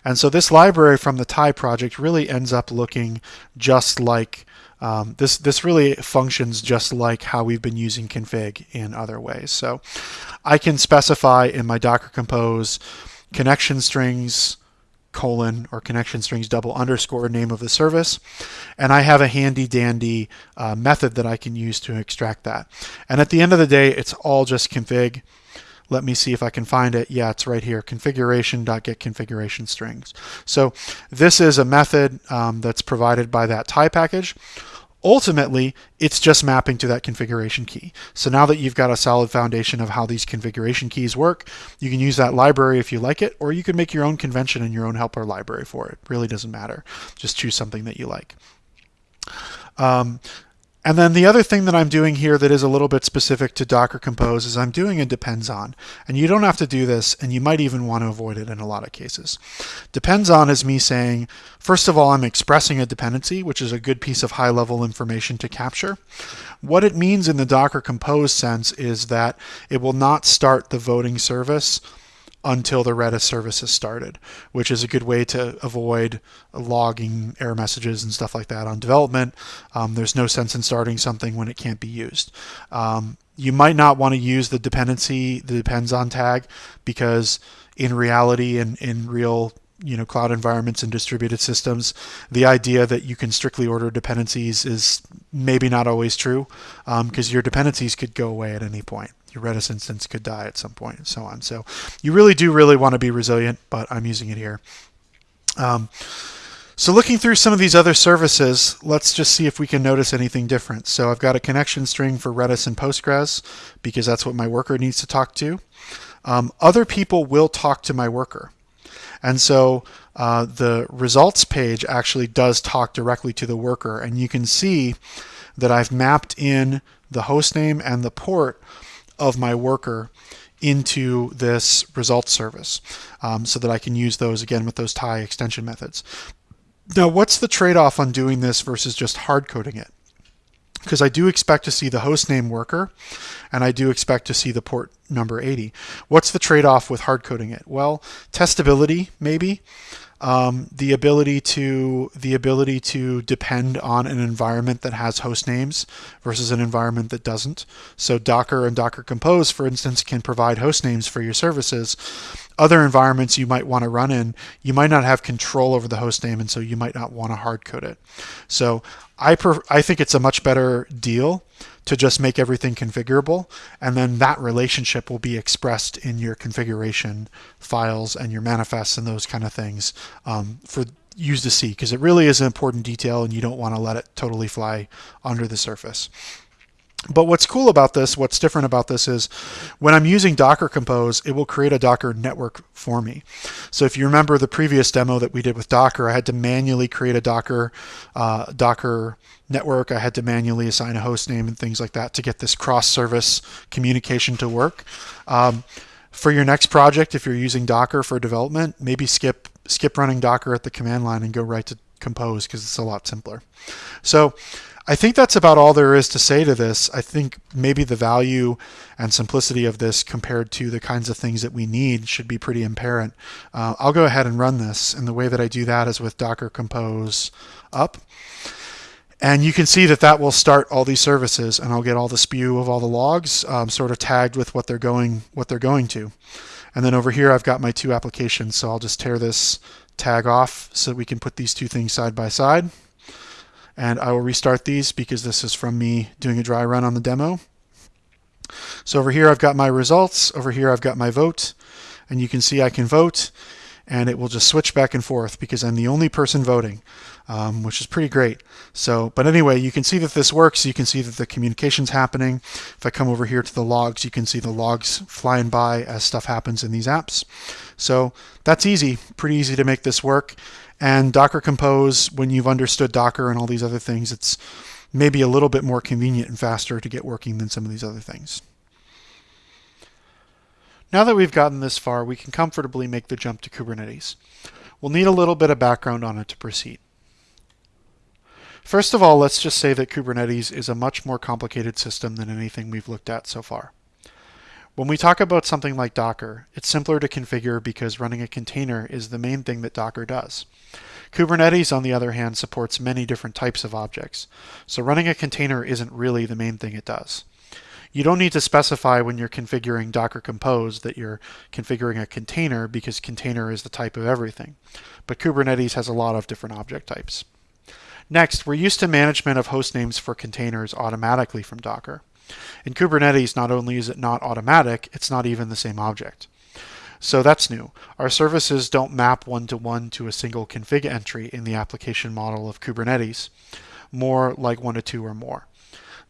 And so this library from the Tye project really ends up looking just like um, this, this really functions just like how we've been using config in other ways. So I can specify in my Docker Compose connection strings, colon or connection strings double underscore name of the service. And I have a handy dandy uh, method that I can use to extract that. And at the end of the day, it's all just config. Let me see if I can find it. Yeah, it's right here, configuration.get configuration strings. So this is a method um, that's provided by that Tye package. Ultimately, it's just mapping to that configuration key. So now that you've got a solid foundation of how these configuration keys work, you can use that library if you like it, or you can make your own convention and your own helper library for it. Really doesn't matter. Just choose something that you like. Um, and then the other thing that I'm doing here that is a little bit specific to Docker Compose is I'm doing a depends on. And you don't have to do this, and you might even want to avoid it in a lot of cases. Depends on is me saying, first of all, I'm expressing a dependency, which is a good piece of high level information to capture. What it means in the Docker Compose sense is that it will not start the voting service until the Redis service is started, which is a good way to avoid logging error messages and stuff like that on development. Um, there's no sense in starting something when it can't be used. Um, you might not want to use the dependency, the depends on tag, because in reality and in, in real you know cloud environments and distributed systems the idea that you can strictly order dependencies is maybe not always true because um, your dependencies could go away at any point your Redis instance could die at some point and so on. So you really do really want to be resilient, but I'm using it here. Um, so looking through some of these other services, let's just see if we can notice anything different. So I've got a connection string for Redis and Postgres because that's what my worker needs to talk to. Um, other people will talk to my worker. And so uh, the results page actually does talk directly to the worker. And you can see that I've mapped in the host name and the port of my worker into this results service um, so that I can use those again with those Tye extension methods. Now, what's the trade-off on doing this versus just hard coding it? Because I do expect to see the hostname worker and I do expect to see the port number 80. What's the trade-off with hard coding it? Well, testability maybe um, the ability to the ability to depend on an environment that has host names versus an environment that doesn't. So Docker and Docker Compose, for instance, can provide host names for your services. Other environments you might want to run in, you might not have control over the host name, and so you might not want to hard code it. So I I think it's a much better deal to just make everything configurable. And then that relationship will be expressed in your configuration files and your manifests and those kind of things um, for use to see because it really is an important detail and you don't want to let it totally fly under the surface. But what's cool about this, what's different about this is when I'm using Docker Compose, it will create a Docker network for me. So if you remember the previous demo that we did with Docker, I had to manually create a Docker uh, Docker network. I had to manually assign a host name and things like that to get this cross-service communication to work. Um, for your next project, if you're using Docker for development, maybe skip skip running Docker at the command line and go right to Compose because it's a lot simpler. So I think that's about all there is to say to this. I think maybe the value and simplicity of this compared to the kinds of things that we need should be pretty apparent. Uh, I'll go ahead and run this, and the way that I do that is with Docker Compose up. And you can see that that will start all these services, and I'll get all the spew of all the logs um, sort of tagged with what they're going what they're going to. And then over here, I've got my two applications, so I'll just tear this tag off so we can put these two things side by side and I will restart these because this is from me doing a dry run on the demo. So over here I've got my results, over here I've got my vote, and you can see I can vote and it will just switch back and forth because I'm the only person voting, um, which is pretty great. So, but anyway, you can see that this works. You can see that the communication's happening. If I come over here to the logs, you can see the logs flying by as stuff happens in these apps. So that's easy, pretty easy to make this work. And Docker Compose, when you've understood Docker and all these other things, it's maybe a little bit more convenient and faster to get working than some of these other things. Now that we've gotten this far, we can comfortably make the jump to Kubernetes. We'll need a little bit of background on it to proceed. First of all, let's just say that Kubernetes is a much more complicated system than anything we've looked at so far. When we talk about something like Docker, it's simpler to configure because running a container is the main thing that Docker does. Kubernetes, on the other hand, supports many different types of objects, so running a container isn't really the main thing it does. You don't need to specify when you're configuring Docker Compose that you're configuring a container because container is the type of everything, but Kubernetes has a lot of different object types. Next, we're used to management of host names for containers automatically from Docker. In Kubernetes, not only is it not automatic, it's not even the same object. So that's new. Our services don't map one-to-one -to, -one to a single config entry in the application model of Kubernetes. more like one to two or more.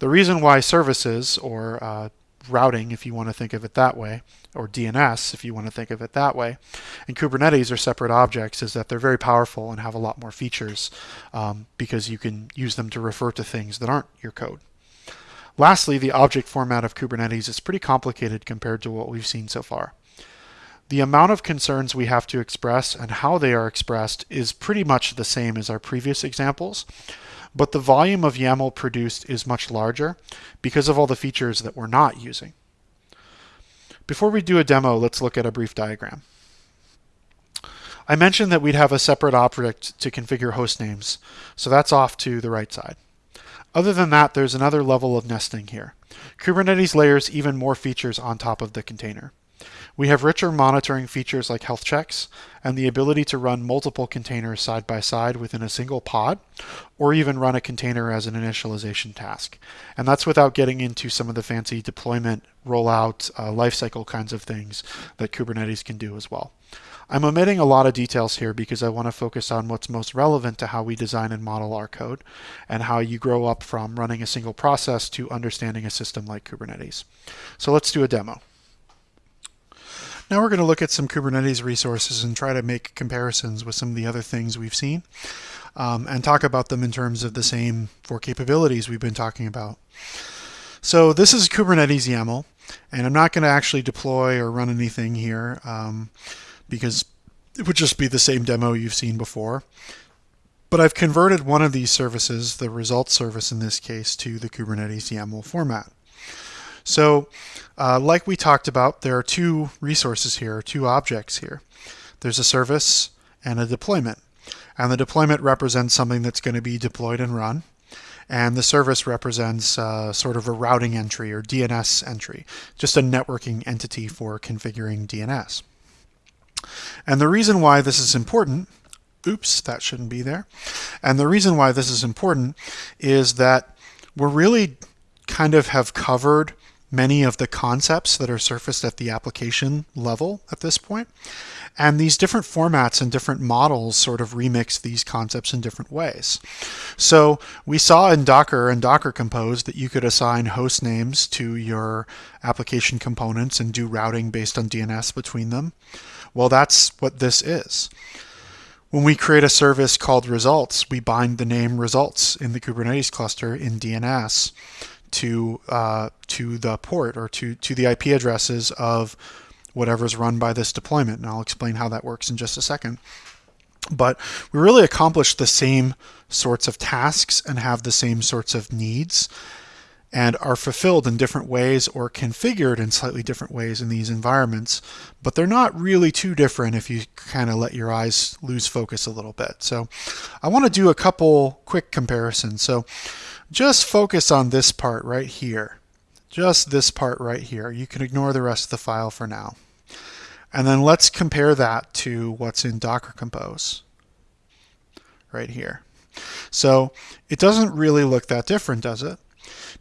The reason why services or uh, routing, if you want to think of it that way, or DNS, if you want to think of it that way, and Kubernetes are separate objects, is that they're very powerful and have a lot more features um, because you can use them to refer to things that aren't your code. Lastly, the object format of Kubernetes is pretty complicated compared to what we've seen so far. The amount of concerns we have to express and how they are expressed is pretty much the same as our previous examples, but the volume of YAML produced is much larger because of all the features that we're not using. Before we do a demo, let's look at a brief diagram. I mentioned that we'd have a separate object to configure host names, so that's off to the right side. Other than that, there's another level of nesting here. Kubernetes layers even more features on top of the container. We have richer monitoring features like health checks and the ability to run multiple containers side by side within a single pod, or even run a container as an initialization task. And that's without getting into some of the fancy deployment, rollout, uh, lifecycle kinds of things that Kubernetes can do as well. I'm omitting a lot of details here because I want to focus on what's most relevant to how we design and model our code and how you grow up from running a single process to understanding a system like Kubernetes. So let's do a demo. Now we're going to look at some Kubernetes resources and try to make comparisons with some of the other things we've seen um, and talk about them in terms of the same four capabilities we've been talking about. So this is Kubernetes YAML, and I'm not going to actually deploy or run anything here um, because it would just be the same demo you've seen before. But I've converted one of these services, the results service in this case, to the Kubernetes YAML format. So uh, like we talked about, there are two resources here, two objects here. There's a service and a deployment. And the deployment represents something that's going to be deployed and run. And the service represents uh, sort of a routing entry or DNS entry, just a networking entity for configuring DNS. And the reason why this is important, oops, that shouldn't be there. And the reason why this is important is that we're really kind of have covered many of the concepts that are surfaced at the application level at this point. And these different formats and different models sort of remix these concepts in different ways. So we saw in Docker and Docker Compose that you could assign host names to your application components and do routing based on DNS between them. Well, that's what this is. When we create a service called results, we bind the name results in the Kubernetes cluster in DNS to uh, to the port or to to the IP addresses of whatever's run by this deployment. And I'll explain how that works in just a second. But we really accomplish the same sorts of tasks and have the same sorts of needs and are fulfilled in different ways or configured in slightly different ways in these environments, but they're not really too different if you kind of let your eyes lose focus a little bit. So I want to do a couple quick comparisons. So just focus on this part right here. Just this part right here. You can ignore the rest of the file for now. And then let's compare that to what's in Docker Compose right here. So it doesn't really look that different, does it?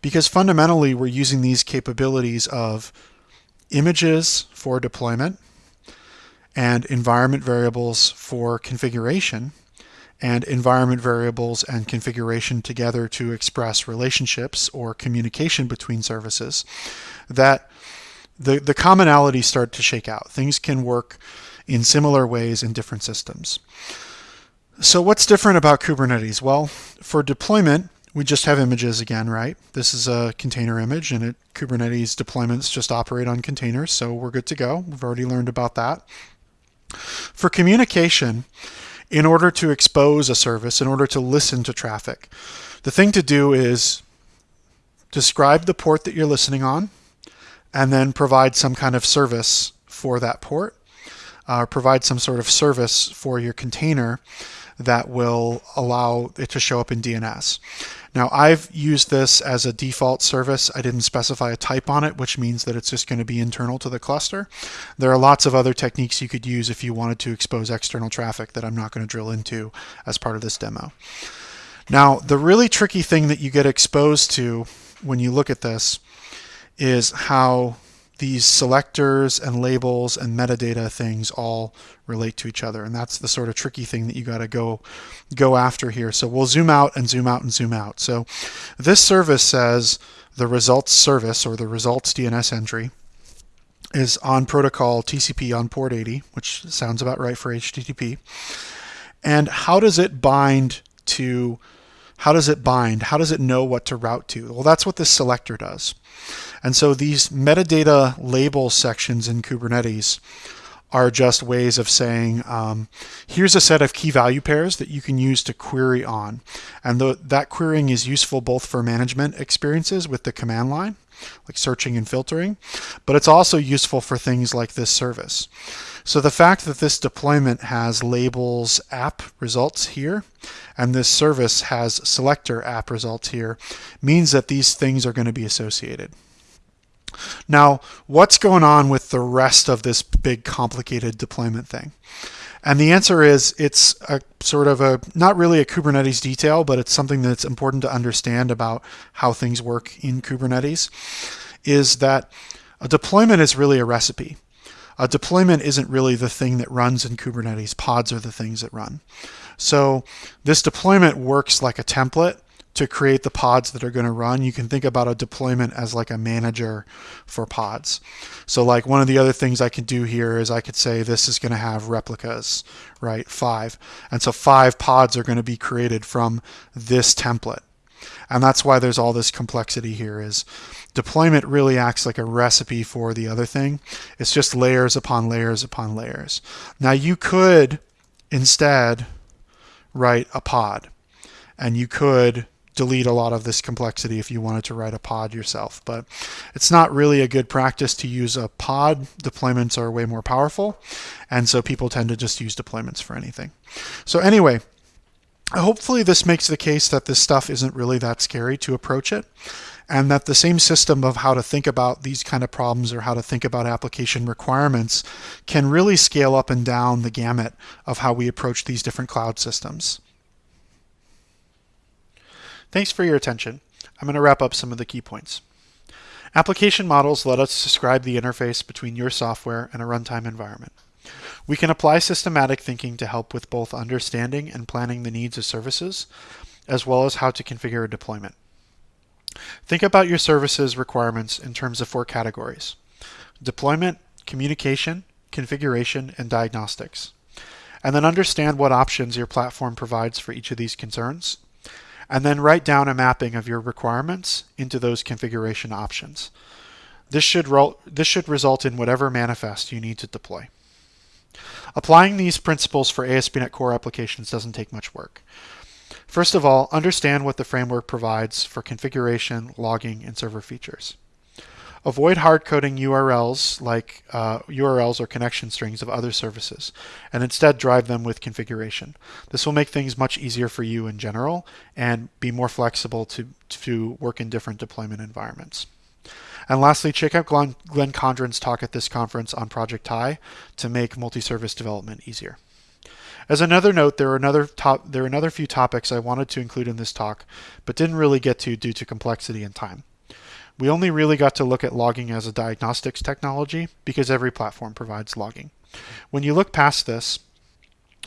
Because fundamentally we're using these capabilities of images for deployment and environment variables for configuration and environment variables and configuration together to express relationships or communication between services, that the, the commonalities start to shake out. Things can work in similar ways in different systems. So what's different about Kubernetes? Well, for deployment, we just have images again, right? This is a container image and it, Kubernetes deployments just operate on containers, so we're good to go. We've already learned about that. For communication, in order to expose a service, in order to listen to traffic. The thing to do is describe the port that you're listening on and then provide some kind of service for that port, uh, provide some sort of service for your container that will allow it to show up in DNS. Now I've used this as a default service. I didn't specify a type on it, which means that it's just going to be internal to the cluster. There are lots of other techniques you could use if you wanted to expose external traffic that I'm not going to drill into as part of this demo. Now, the really tricky thing that you get exposed to when you look at this is how these selectors and labels and metadata things all relate to each other. And that's the sort of tricky thing that you got to go go after here. So we'll zoom out and zoom out and zoom out. So this service says the results service or the results DNS entry is on protocol TCP on port 80, which sounds about right for HTTP. And how does it bind to how does it bind? How does it know what to route to? Well, that's what this selector does. And so these metadata label sections in Kubernetes are just ways of saying, um, here's a set of key value pairs that you can use to query on. And the, that querying is useful both for management experiences with the command line, like searching and filtering, but it's also useful for things like this service. So the fact that this deployment has labels app results here, and this service has selector app results here, means that these things are going to be associated. Now, what's going on with the rest of this big complicated deployment thing? And the answer is it's a sort of a, not really a Kubernetes detail, but it's something that's important to understand about how things work in Kubernetes, is that a deployment is really a recipe. A deployment isn't really the thing that runs in Kubernetes. Pods are the things that run. So this deployment works like a template to create the pods that are going to run, you can think about a deployment as like a manager for pods. So like one of the other things I could do here is I could say this is going to have replicas, right? Five. And so five pods are going to be created from this template. And that's why there's all this complexity here is deployment really acts like a recipe for the other thing. It's just layers upon layers upon layers. Now you could instead write a pod and you could delete a lot of this complexity if you wanted to write a pod yourself. But it's not really a good practice to use a pod. Deployments are way more powerful. And so people tend to just use deployments for anything. So anyway, hopefully this makes the case that this stuff isn't really that scary to approach it and that the same system of how to think about these kind of problems or how to think about application requirements can really scale up and down the gamut of how we approach these different cloud systems. Thanks for your attention. I'm going to wrap up some of the key points. Application models let us describe the interface between your software and a runtime environment. We can apply systematic thinking to help with both understanding and planning the needs of services, as well as how to configure a deployment. Think about your services requirements in terms of four categories. Deployment, communication, configuration, and diagnostics. And then understand what options your platform provides for each of these concerns and then write down a mapping of your requirements into those configuration options. This should, this should result in whatever manifest you need to deploy. Applying these principles for ASP.NET Core applications doesn't take much work. First of all, understand what the framework provides for configuration, logging, and server features. Avoid hard-coding URLs like uh, URLs or connection strings of other services, and instead drive them with configuration. This will make things much easier for you in general and be more flexible to, to work in different deployment environments. And lastly, check out Glenn, Glenn Condren's talk at this conference on Project Tye to make multi-service development easier. As another note, there are another top, there are another few topics I wanted to include in this talk, but didn't really get to due to complexity and time. We only really got to look at logging as a diagnostics technology because every platform provides logging. When you look past this,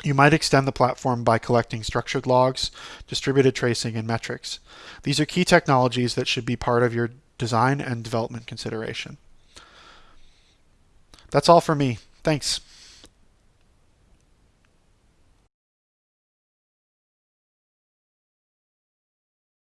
you might extend the platform by collecting structured logs, distributed tracing, and metrics. These are key technologies that should be part of your design and development consideration. That's all for me. Thanks.